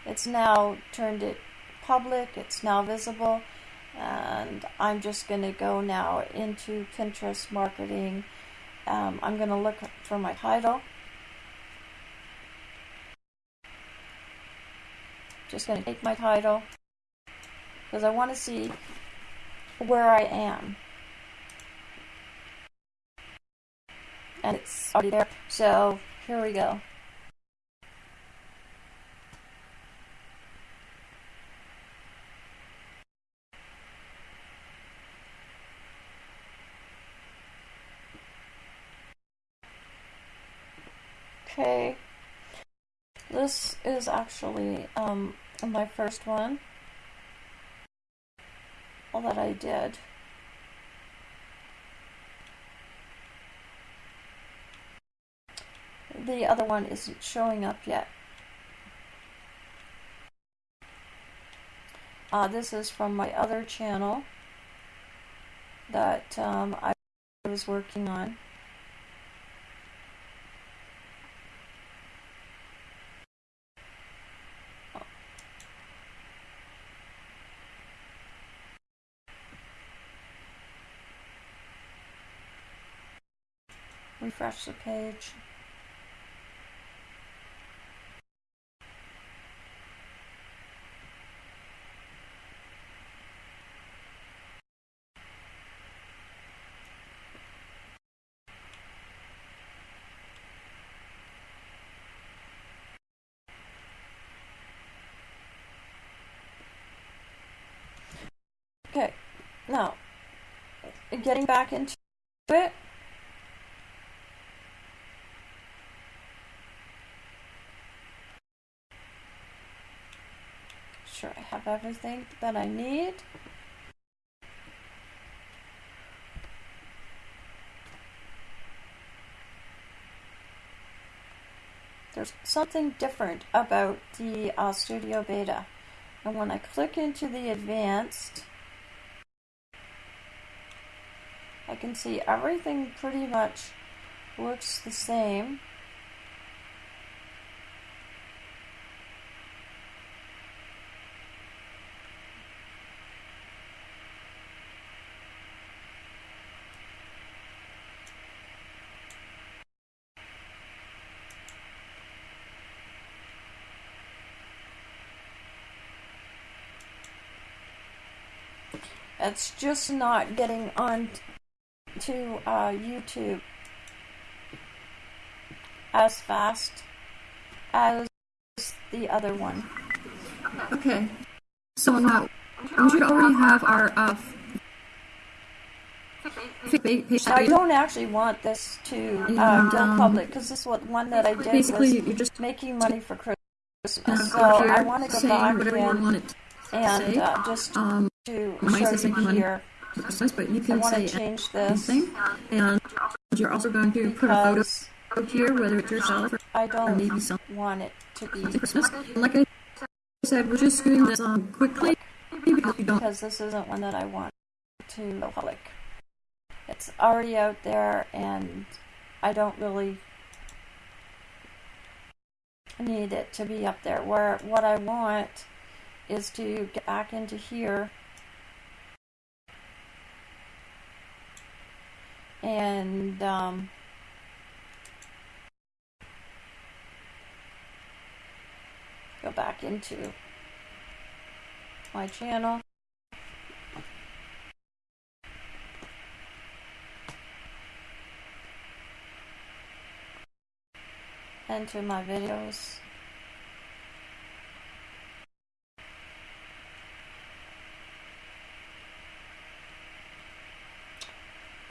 It's now turned it public, it's now visible, and I'm just going to go now into Pinterest marketing. Um, I'm going to look for my title. Just going to take my title because I want to see where I am. And it's already there. So here we go. Okay, this is actually um, my first one all that I did. The other one isn't showing up yet. Uh, this is from my other channel that um, I was working on. Refresh the page. Okay, now, getting back into it. Everything that I need. There's something different about the uh, Studio Beta. And when I click into the advanced, I can see everything pretty much looks the same. It's just not getting on to uh, YouTube as fast as the other one. Okay. So now we should already have our uh. I don't actually want this to uh, And, go um, public because this what one that I did Basically, was you're just making money for Christmas. So I want to go back in and uh, just um, to show you here. Christmas, but you can want say change this anything. And you're also going to put a photo because here, whether it's yourself or, I don't maybe some want it to be Christmas. Like I said, we're just doing this um, quickly because because this isn't one that I want to public. It's already out there, and I don't really need it to be up there. Where what I want is to get back into here and um, go back into my channel. Enter my videos.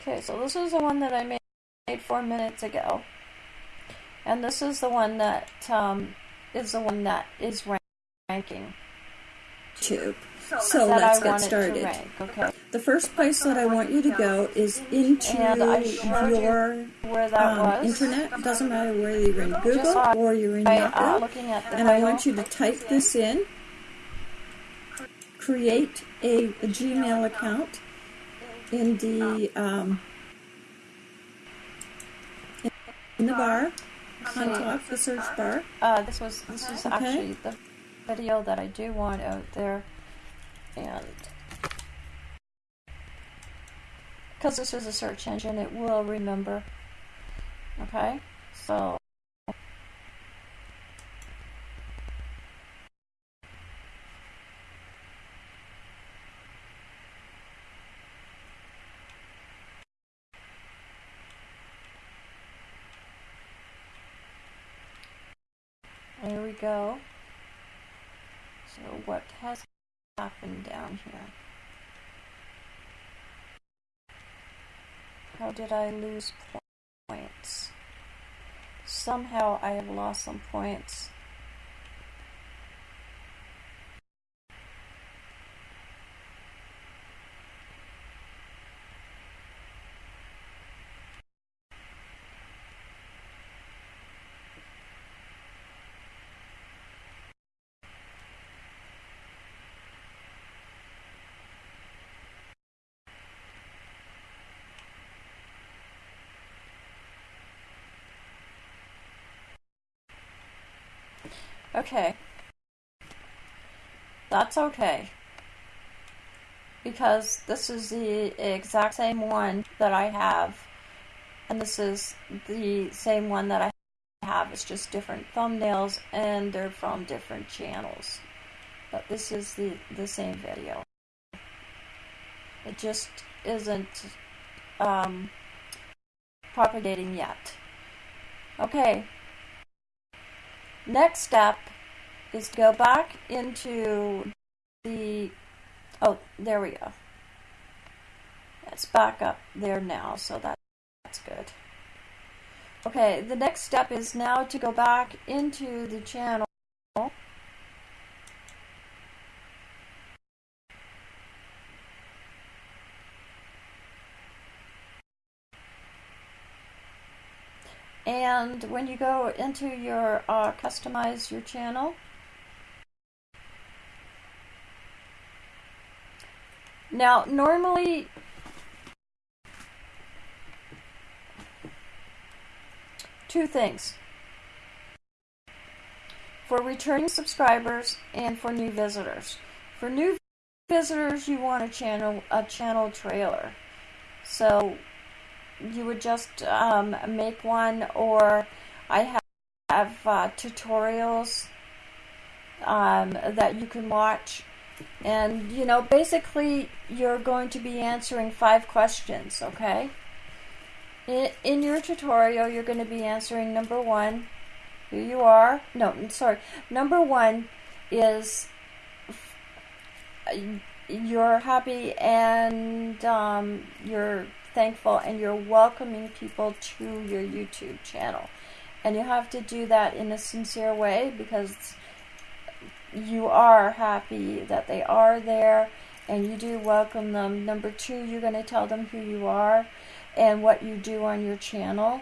Okay, so this is the one that I made four minutes ago. And this is the one that um, is the one that is ranking. YouTube. So let's get want it to started. rank, okay? The first place that I want you to go is into And I showed you your Where that um, was. internet. It doesn't matter whether you're in Google or you're in uh, Yahoo. and I want you to type this in. Create a, a Gmail account in the um, in the bar on top, the search bar. Uh, this was this is Okay. actually the video that I do want out there, and because this is a search engine, it will remember. Okay, so there we go. So what has happened down here? How did I lose points? Somehow I have lost some points. Okay. That's okay. Because this is the exact same one that I have. And this is the same one that I have. It's just different thumbnails and they're from different channels. But this is the, the same video. It just isn't um, propagating yet. Okay. Next step is go back into the, oh, there we go. It's back up there now, so that, that's good. Okay, the next step is now to go back into the channel And when you go into your uh, customize your channel, now normally two things for returning subscribers and for new visitors. For new visitors, you want a channel a channel trailer. So you would just um, make one, or I have, have uh, tutorials um, that you can watch. And, you know, basically, you're going to be answering five questions, okay? In, in your tutorial, you're going to be answering number one, who you are. No, I'm sorry. Number one is you're happy and um, you're thankful and you're welcoming people to your YouTube channel. And you have to do that in a sincere way because you are happy that they are there and you do welcome them. Number two, you're going to tell them who you are and what you do on your channel.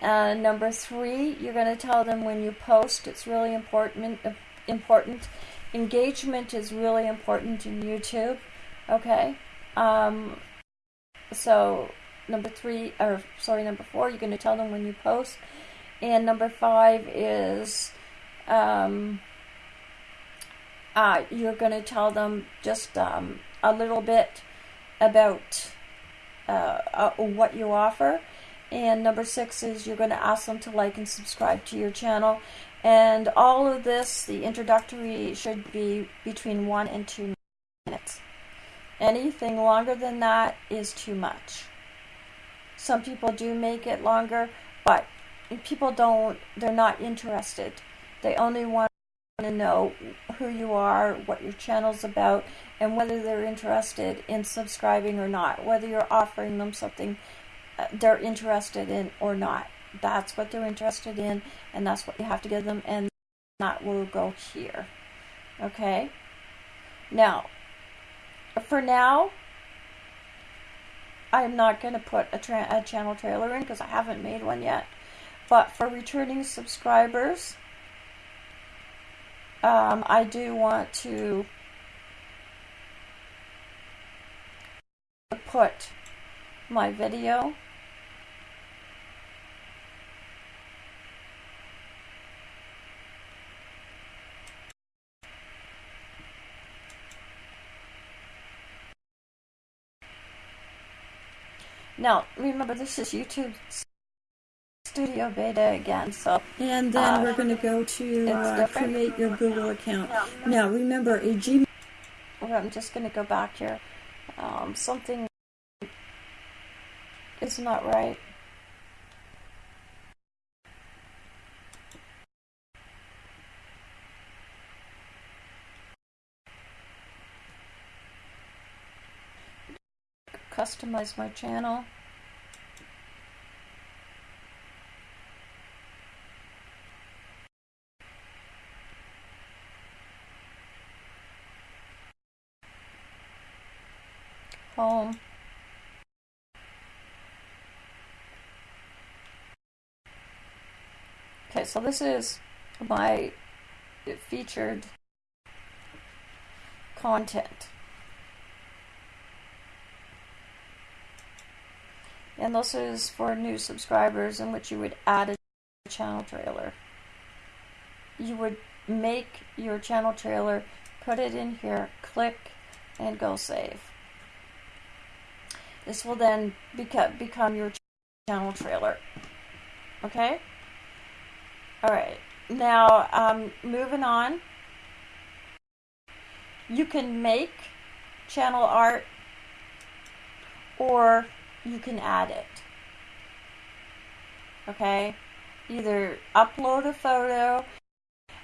And number three, you're going to tell them when you post. It's really important. Important engagement is really important in YouTube. Okay. Um, so number three, or sorry, number four, you're going to tell them when you post. And number five is um, uh, you're going to tell them just um, a little bit about uh, uh, what you offer. And number six is you're going to ask them to like and subscribe to your channel. And all of this, the introductory, should be between one and two minutes. Anything longer than that is too much. Some people do make it longer, but people don't, they're not interested. They only want to know who you are, what your channel's about, and whether they're interested in subscribing or not, whether you're offering them something uh, they're interested in or not. That's what they're interested in, and that's what you have to give them, and that will go here. Okay? Now, for now, I'm not going to put a, a, channel trailer in because I haven't made one yet. But for returning subscribers, um, I do want to put my video Now, remember, this is YouTube Studio Beta again, so... And then uh, we're going to go to uh, create your Google account. Now, remember, a Gmail... I'm just going to go back here. Um, something is not right. customize my channel. Home. Okay, so this is my featured content. And this is for new subscribers in which you would add a channel trailer. You would make your channel trailer, put it in here, click, and go save. This will then become your channel trailer. Okay? Alright, now um, moving on. You can make channel art or you can add it. Okay? Either upload a photo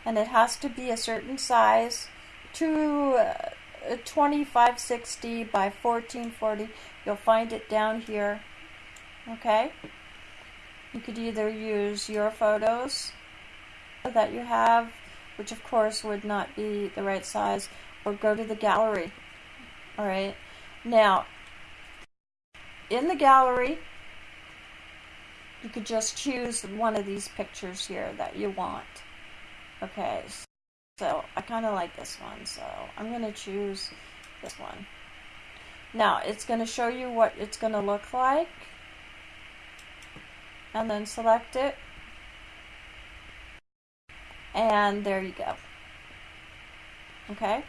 and it has to be a certain size to uh, 2560 by 1440. You'll find it down here. Okay? You could either use your photos that you have, which of course would not be the right size, or go to the gallery. Alright? Now, in the gallery, you could just choose one of these pictures here that you want. Okay, so I kind of like this one, so I'm going to choose this one. Now, it's going to show you what it's going to look like. And then select it. And there you go. Okay?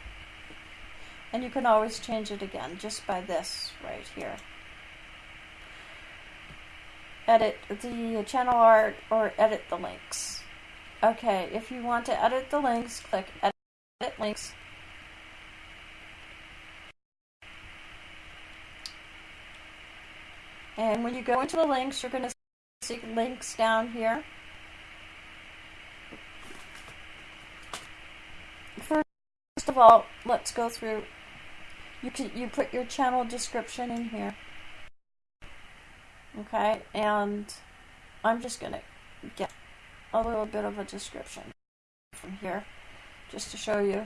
And you can always change it again just by this right here. Edit the channel art or edit the links. Okay, if you want to edit the links, click Edit Links. And when you go into the links, you're going to see links down here. First of all, let's go through. You can you put your channel description in here. Okay, and I'm just going to get a little bit of a description from here just to show you.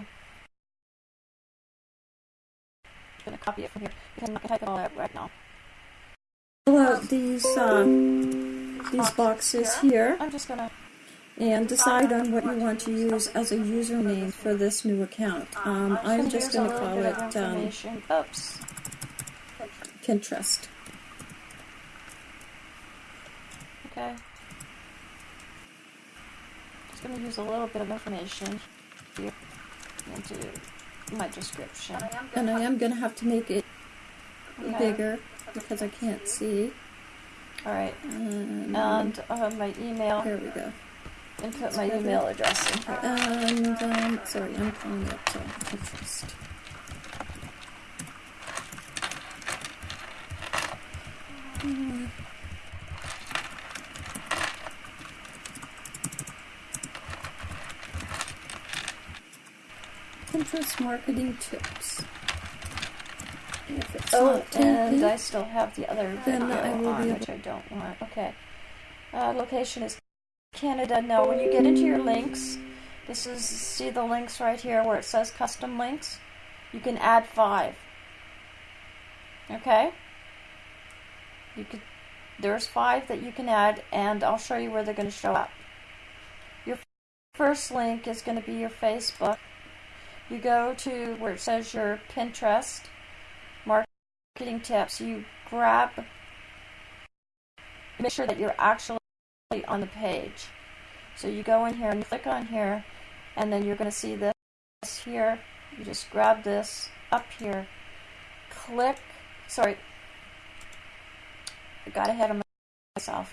I'm going to copy it from here. You can type it all out right now. Fill out these uh, these boxes here I'm just going to and decide on what you want to use as a username for this new account. Um, I'm just going to call it um, Oops. Pinterest. Okay. Just going to use a little bit of information here into my description. And I am going to have to make it Okay. bigger because I can't see. All right. Um, And uh, my email, there we go. And put my email address in here. And um, sorry, I'm calling it to Pinterest. Hmm. Pinterest marketing tips. If it's Oh, not and I still have the other Then I will on, be which I don't want. Okay. Uh, location is Canada. Now, when you get into your links, this is see the links right here where it says custom links. You can add five. Okay. You could. There's five that you can add, and I'll show you where they're going to show up. Your first link is going to be your Facebook. You go to where it says your Pinterest marketing tips. You grab, make sure that you're actually on the page. So you go in here and you click on here, and then you're going to see this here. You just grab this up here, click. Sorry, I got ahead of myself.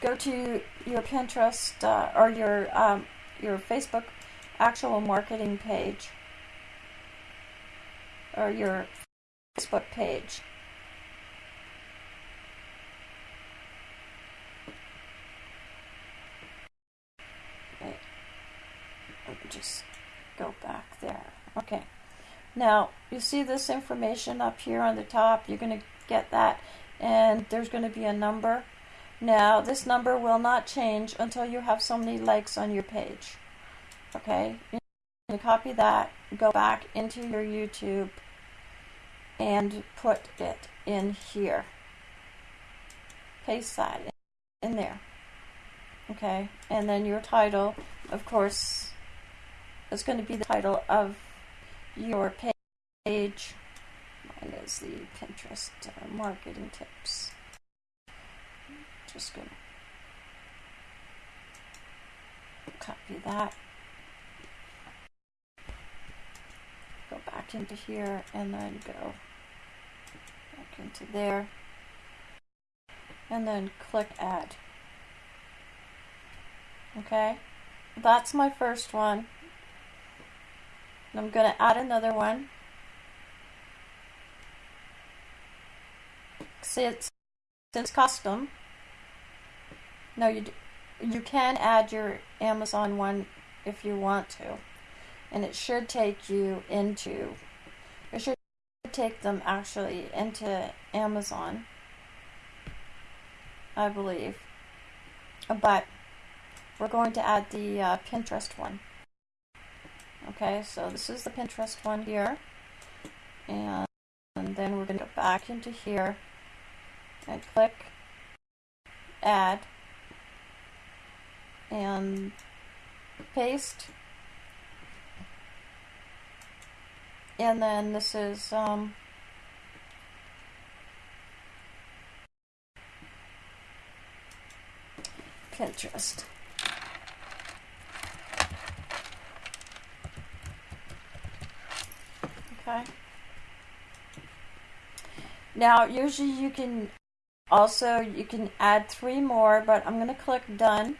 Go to your Pinterest uh, or your um, your Facebook actual marketing page or your Facebook page. Okay. Let me just go back there. Okay. Now, you see this information up here on the top. You're going to get that, and there's going to be a number. Now, this number will not change until you have so many likes on your page. Okay? You're going to copy that, go back into your YouTube, and put it in here. Paste that in there. Okay? And then your title, of course, is going to be the title of your page. Mine is the Pinterest uh, marketing tips. Just going to copy that. Go back into here and then go back into there. And then click add. Okay, that's my first one. And I'm going to add another one. It's, since custom. No, you you can add your Amazon one if you want to, and it should take you into. It should take them actually into Amazon. I believe. But we're going to add the uh, Pinterest one. Okay, so this is the Pinterest one here. And, and then we're going to go back into here and click add and paste. And then this is um, Pinterest. Okay. Now, usually you can also, you can add three more, but I'm going to click done.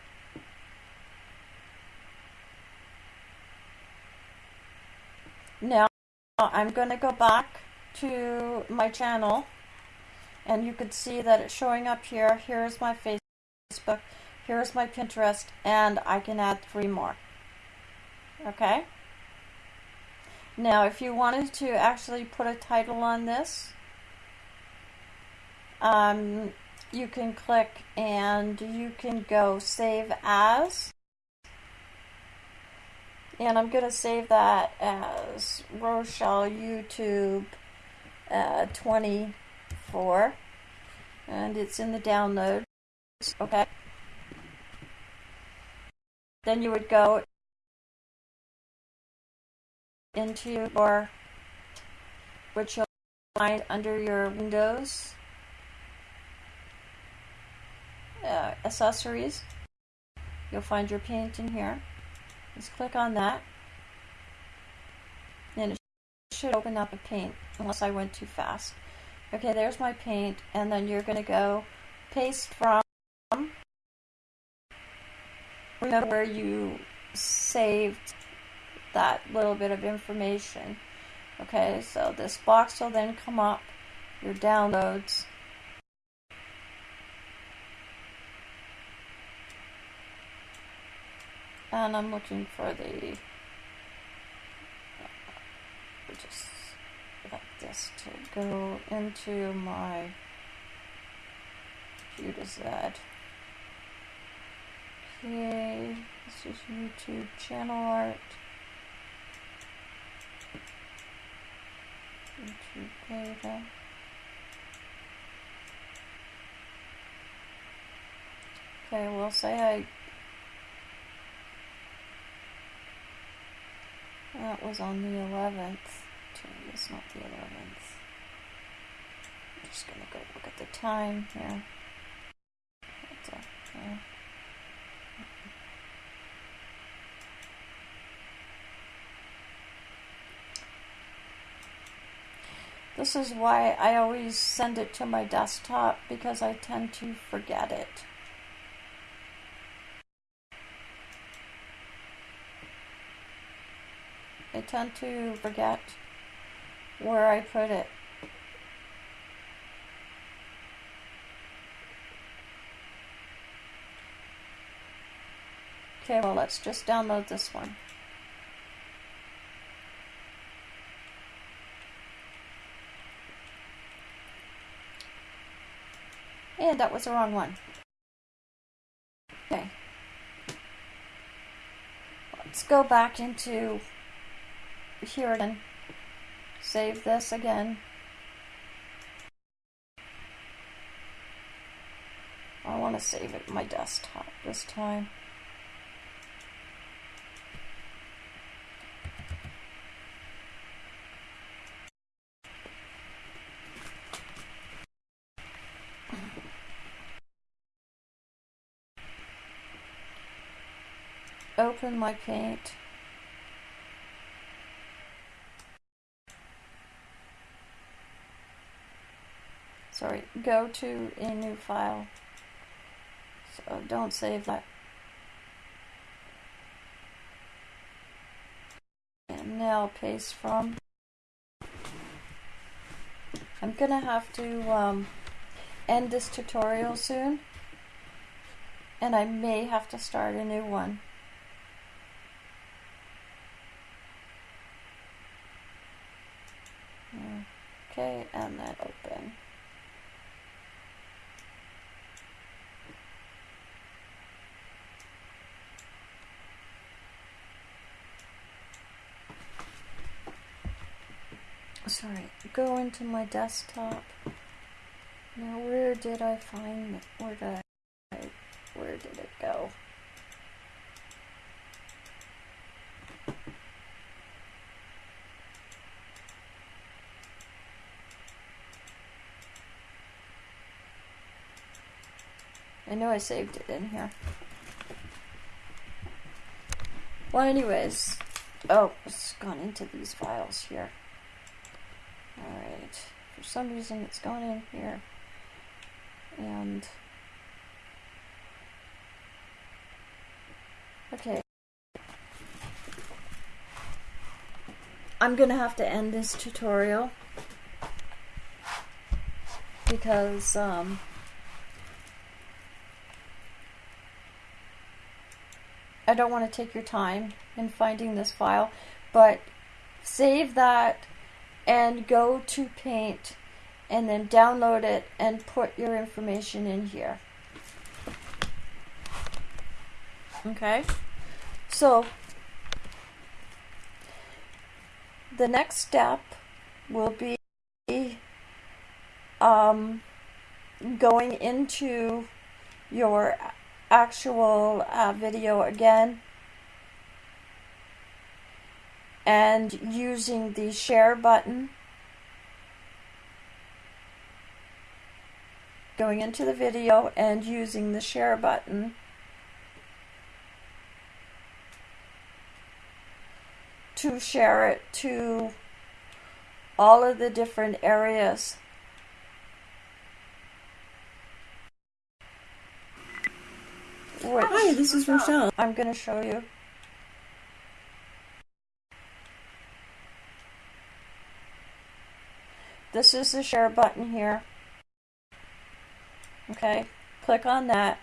Now, I'm going to go back to my channel and you can see that it's showing up here. Here's my Facebook, here's my Pinterest, and I can add three more. Okay? Now, if you wanted to actually put a title on this, um, you can click and you can go save as. And I'm going to save that as Rochelle YouTube uh, 24. And it's in the downloads. Okay. Then you would go into your, which you'll find under your Windows uh, accessories. You'll find your paint in here. Just click on that. And it should open up a paint, unless I went too fast. Okay, there's my paint, and then you're going to go paste from remember where you saved that little bit of information. Okay, so this box will then come up, your downloads. And I'm looking for the, uh, just like this to go into my to Z. Okay, this is YouTube channel art. Data. Okay, we'll say I that was on the 11th. It's not the 11th. I'm just gonna go look at the time here. Okay. This is why I always send it to my desktop because I tend to forget it. I tend to forget where I put it. Okay, well let's just download this one. And that was the wrong one. Okay. Let's go back into here again. Save this again. I want to save it my desktop this time. open my paint. Sorry, go to a new file. So don't save that. And now paste from. I'm gonna have to um, end this tutorial soon and I may have to start a new one. And open. Sorry, go into my desktop. Now, where did I find, where did I, where did it go? I know I saved it in here. Well, anyways, oh, it's gone into these files here. Alright, for some reason it's gone in here. And, okay. I'm gonna have to end this tutorial because, um, I don't want to take your time in finding this file, but save that and go to Paint and then download it and put your information in here. Okay, so the next step will be um, going into your actual uh, video again. And using the share button. Going into the video and using the share button. To share it to all of the different areas Which Hi, this is Rochelle. I'm going to show you. This is the share button here. Okay, click on that.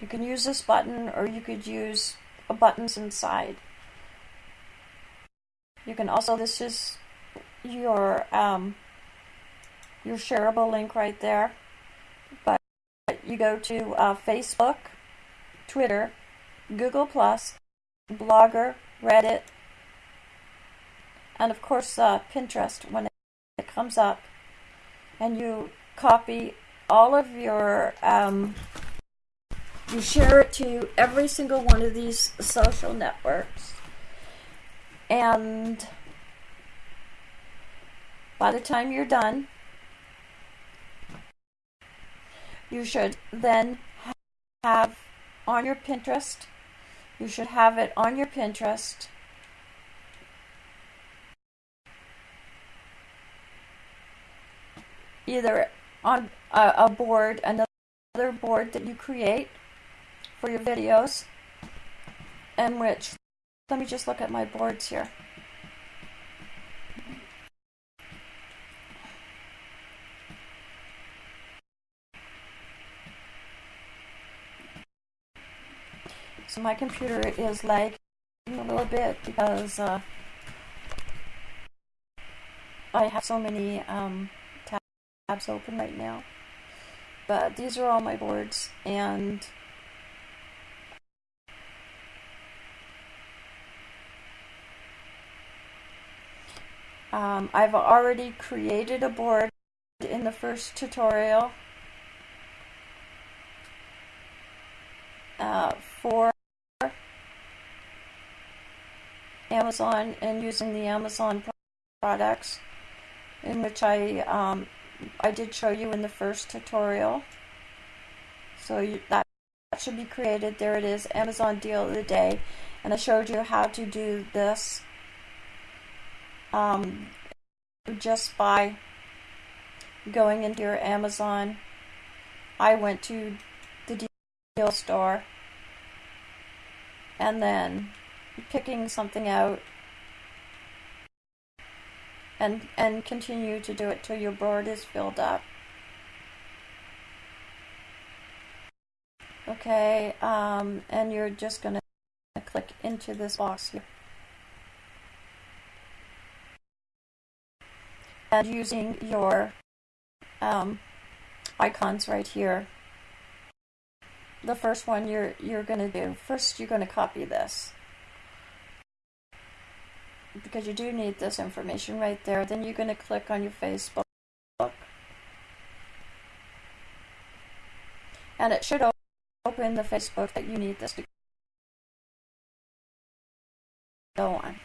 You can use this button or you could use a buttons inside. You can also, this is your um, your shareable link right there you go to uh, Facebook, Twitter, Google Plus, Blogger, Reddit, and of course uh, Pinterest when it comes up, and you copy all of your, um, you share it to every single one of these social networks, and by the time you're done, you should then have on your Pinterest, you should have it on your Pinterest. Either on a, a board, another board that you create for your videos, in which, let me just look at my boards here. My computer is lagging a little bit because uh, I have so many um, tabs open right now. But these are all my boards and um, I've already created a board in the first tutorial uh, for Amazon and using the Amazon products in which I um, I did show you in the first tutorial. So you, that should be created. There it is, Amazon deal of the day. And I showed you how to do this um, just by going into your Amazon. I went to the deal store and then picking something out and and continue to do it till your board is filled up. Okay, um, and you're just to click into this box here. And using your um, icons right here, the first one you're you're to do, first you're to copy this because you do need this information right there. Then you're going to click on your Facebook. And it should open the Facebook that you need this to go on.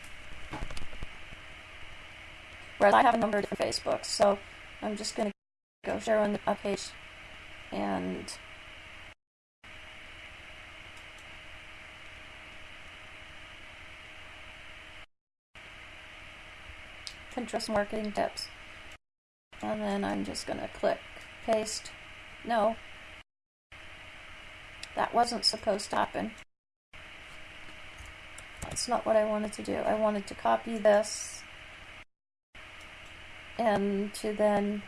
Whereas I have a number of different Facebooks, so I'm just going to go share on a page and Pinterest marketing tips. And then I'm just going to click paste. No. That wasn't supposed to happen. That's not what I wanted to do. I wanted to copy this and to then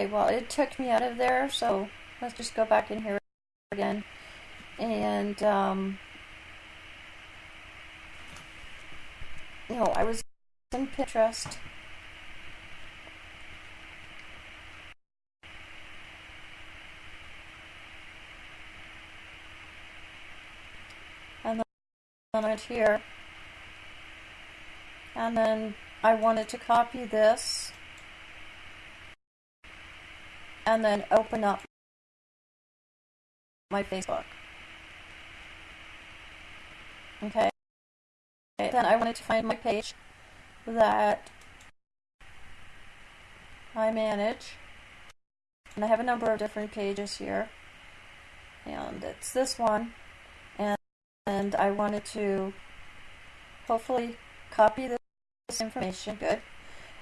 Okay, well, it took me out of there, so let's just go back in here again. And, um, you know, I was in Pinterest. And then here. And then I wanted to copy this and then open up my Facebook. Okay. Then I wanted to find my page that I manage. And I have a number of different pages here. And it's this one. And, and I wanted to hopefully copy this information. Good.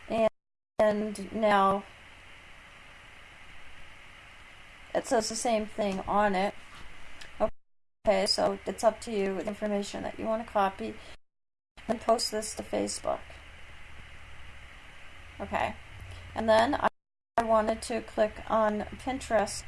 And, and now it says the same thing on it. Okay, so it's up to you with information that you want to copy and post this to Facebook. Okay, and then I, I wanted to click on Pinterest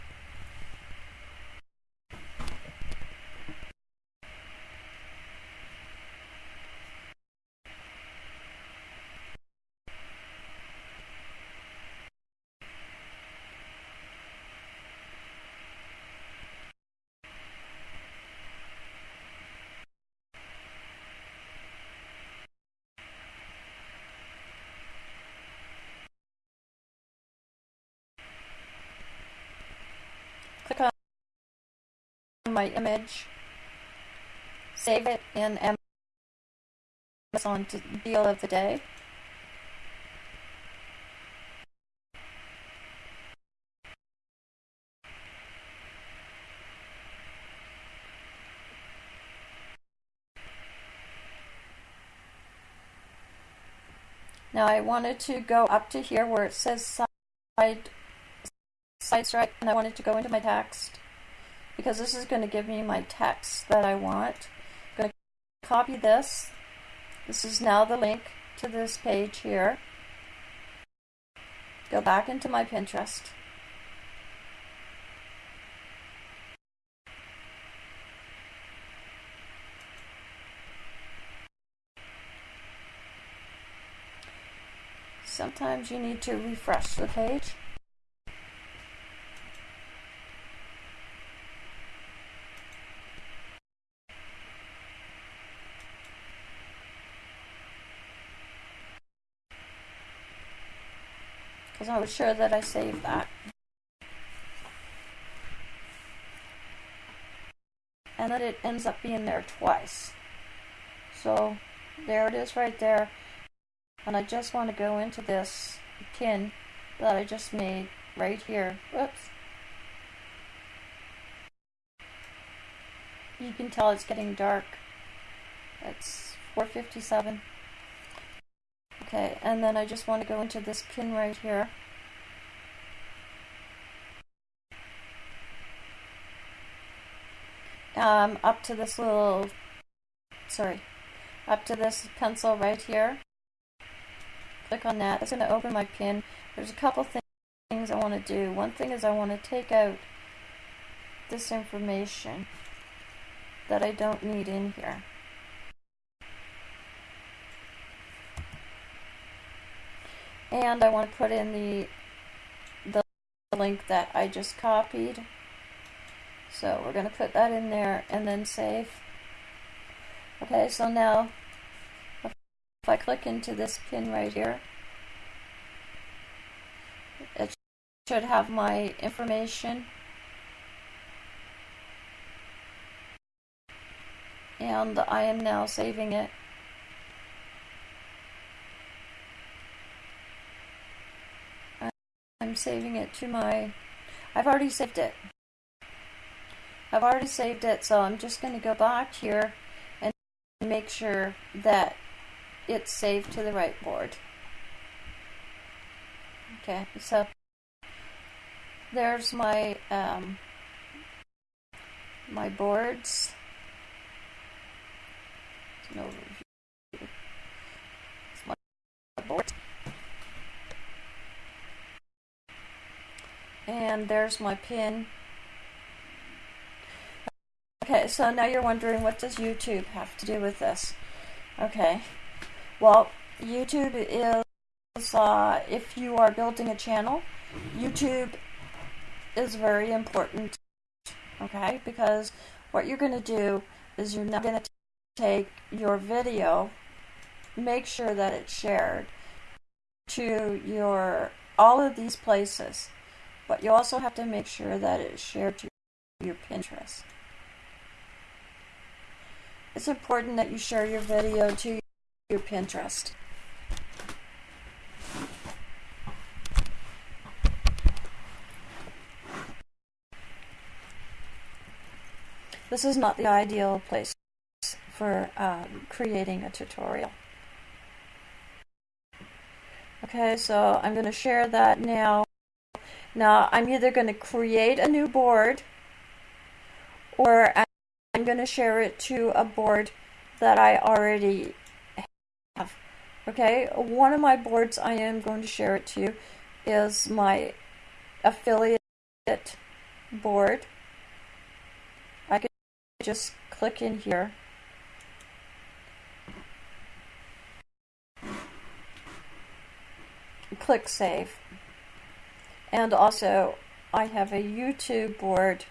my image, save it in Amazon deal of the day. Now I wanted to go up to here where it says side, SiteStripe and I wanted to go into my text because this is going to give me my text that I want. I'm going to copy this. This is now the link to this page here. Go back into my Pinterest. Sometimes you need to refresh the page. because I was sure that I saved that. And then it ends up being there twice. So there it is right there. and I just want to go into this pin that I just made right here. Whoops. You can tell it's getting dark. It's 457. Okay, and then I just want to go into this pin right here. Um, up to this little, sorry, up to this pencil right here. Click on that. It's going to open my pin. There's a couple things I want to do. One thing is I want to take out this information that I don't need in here. And I want to put in the, the link that I just copied. So we're going to put that in there and then save. Okay, so now if I click into this pin right here, it should have my information. And I am now saving it. I'm saving it to my, I've already saved it. I've already saved it, so I'm just going to go back here and make sure that it's saved to the right board. Okay, so there's my um, my boards. It's an overview. It's my board. And there's my pin. Okay, so now you're wondering what does YouTube have to do with this? Okay, well, YouTube is, uh, if you are building a channel, YouTube is very important, okay, because what you're going to do is you're not going to take your video, make sure that it's shared to your all of these places, but you also have to make sure that it's shared to your Pinterest. It's important that you share your video to your Pinterest. This is not the ideal place for um, creating a tutorial. Okay, so I'm going to share that now. Now, I'm either going to create a new board or I'm going to share it to a board that I already have. Okay, one of my boards I am going to share it to you is my affiliate board. I can just click in here. Click Save. And also, I have a YouTube board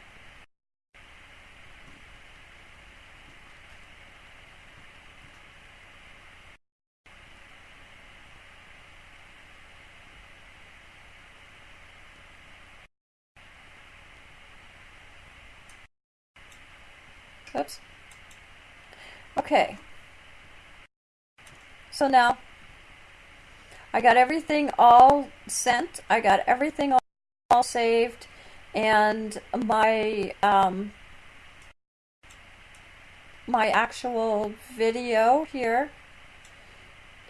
Oops. Okay. So now I got everything all sent. I got everything all, all saved and my um, my actual video here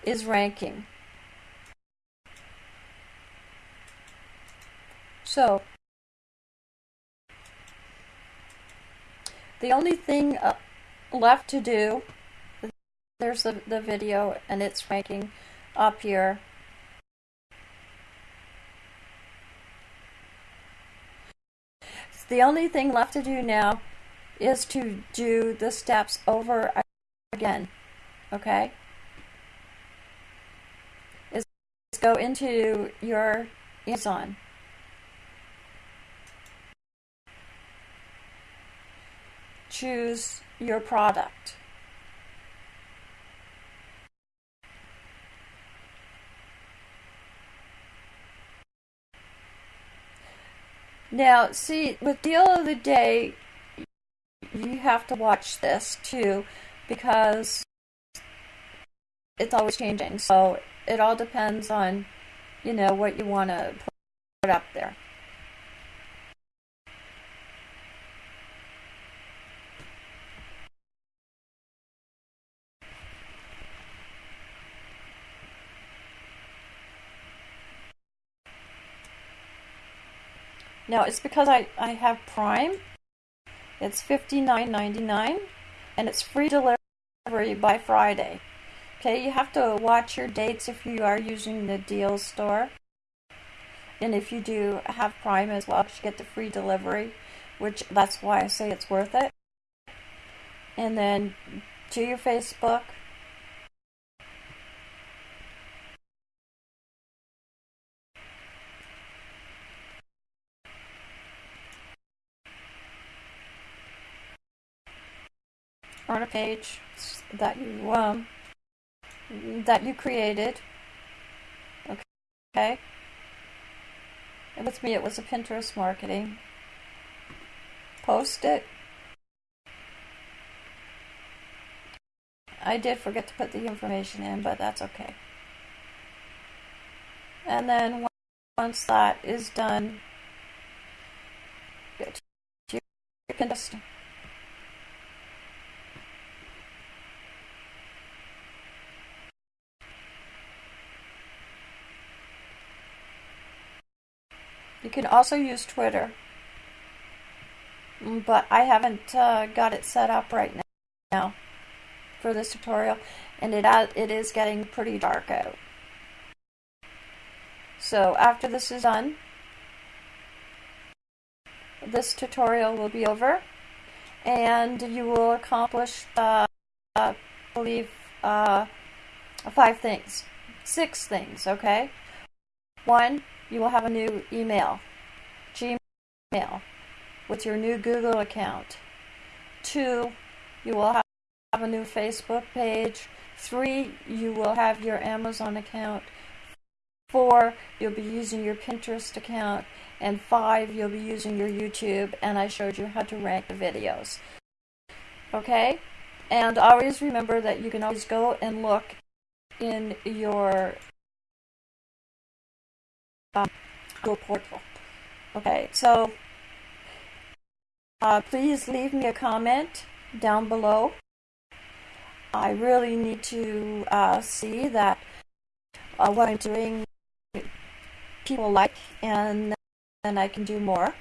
is ranking. So The only thing uh, left to do, there's the, the video and it's ranking up here. The only thing left to do now is to do the steps over again, okay? Is go into your Amazon. Choose your product. Now, see, with Deal of the Day, you have to watch this too because it's always changing. So it all depends on, you know, what you want to put up there. Now it's because I, I have Prime. It's $59.99 and it's free delivery by Friday. Okay, you have to watch your dates if you are using the deals store. And if you do have Prime as well, you get the free delivery, which that's why I say it's worth it. And then to your Facebook, on a page that you um, that you created. Okay. And with me, it was a Pinterest marketing. Post it. I did forget to put the information in, but that's okay. And then once that is done, you can just You can also use Twitter, mm, but I haven't uh, got it set up right now for this tutorial, and it, it is getting pretty dark out. So after this is done, this tutorial will be over, and you will accomplish, uh, I believe, uh, five things, six things, okay? One, you will have a new email, Gmail, with your new Google account. Two, you will have a new Facebook page. Three, you will have your Amazon account. Four, you'll be using your Pinterest account. And five, you'll be using your YouTube, and I showed you how to rank the videos. Okay? And always remember that you can always go and look in your um, portal. Okay, so uh, please leave me a comment down below. I really need to uh, see that uh, what I'm doing people like and then I can do more.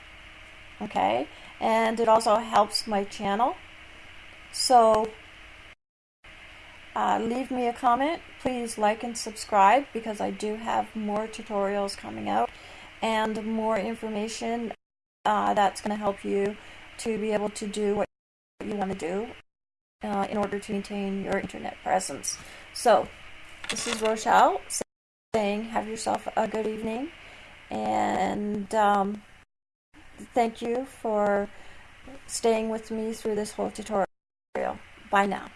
Okay, and it also helps my channel. So uh, leave me a comment. Please like and subscribe because I do have more tutorials coming out and more information uh, that's going to help you to be able to do what you want to do uh, in order to maintain your internet presence. So, this is Rochelle saying have yourself a good evening and um, thank you for staying with me through this whole tutorial. Bye now.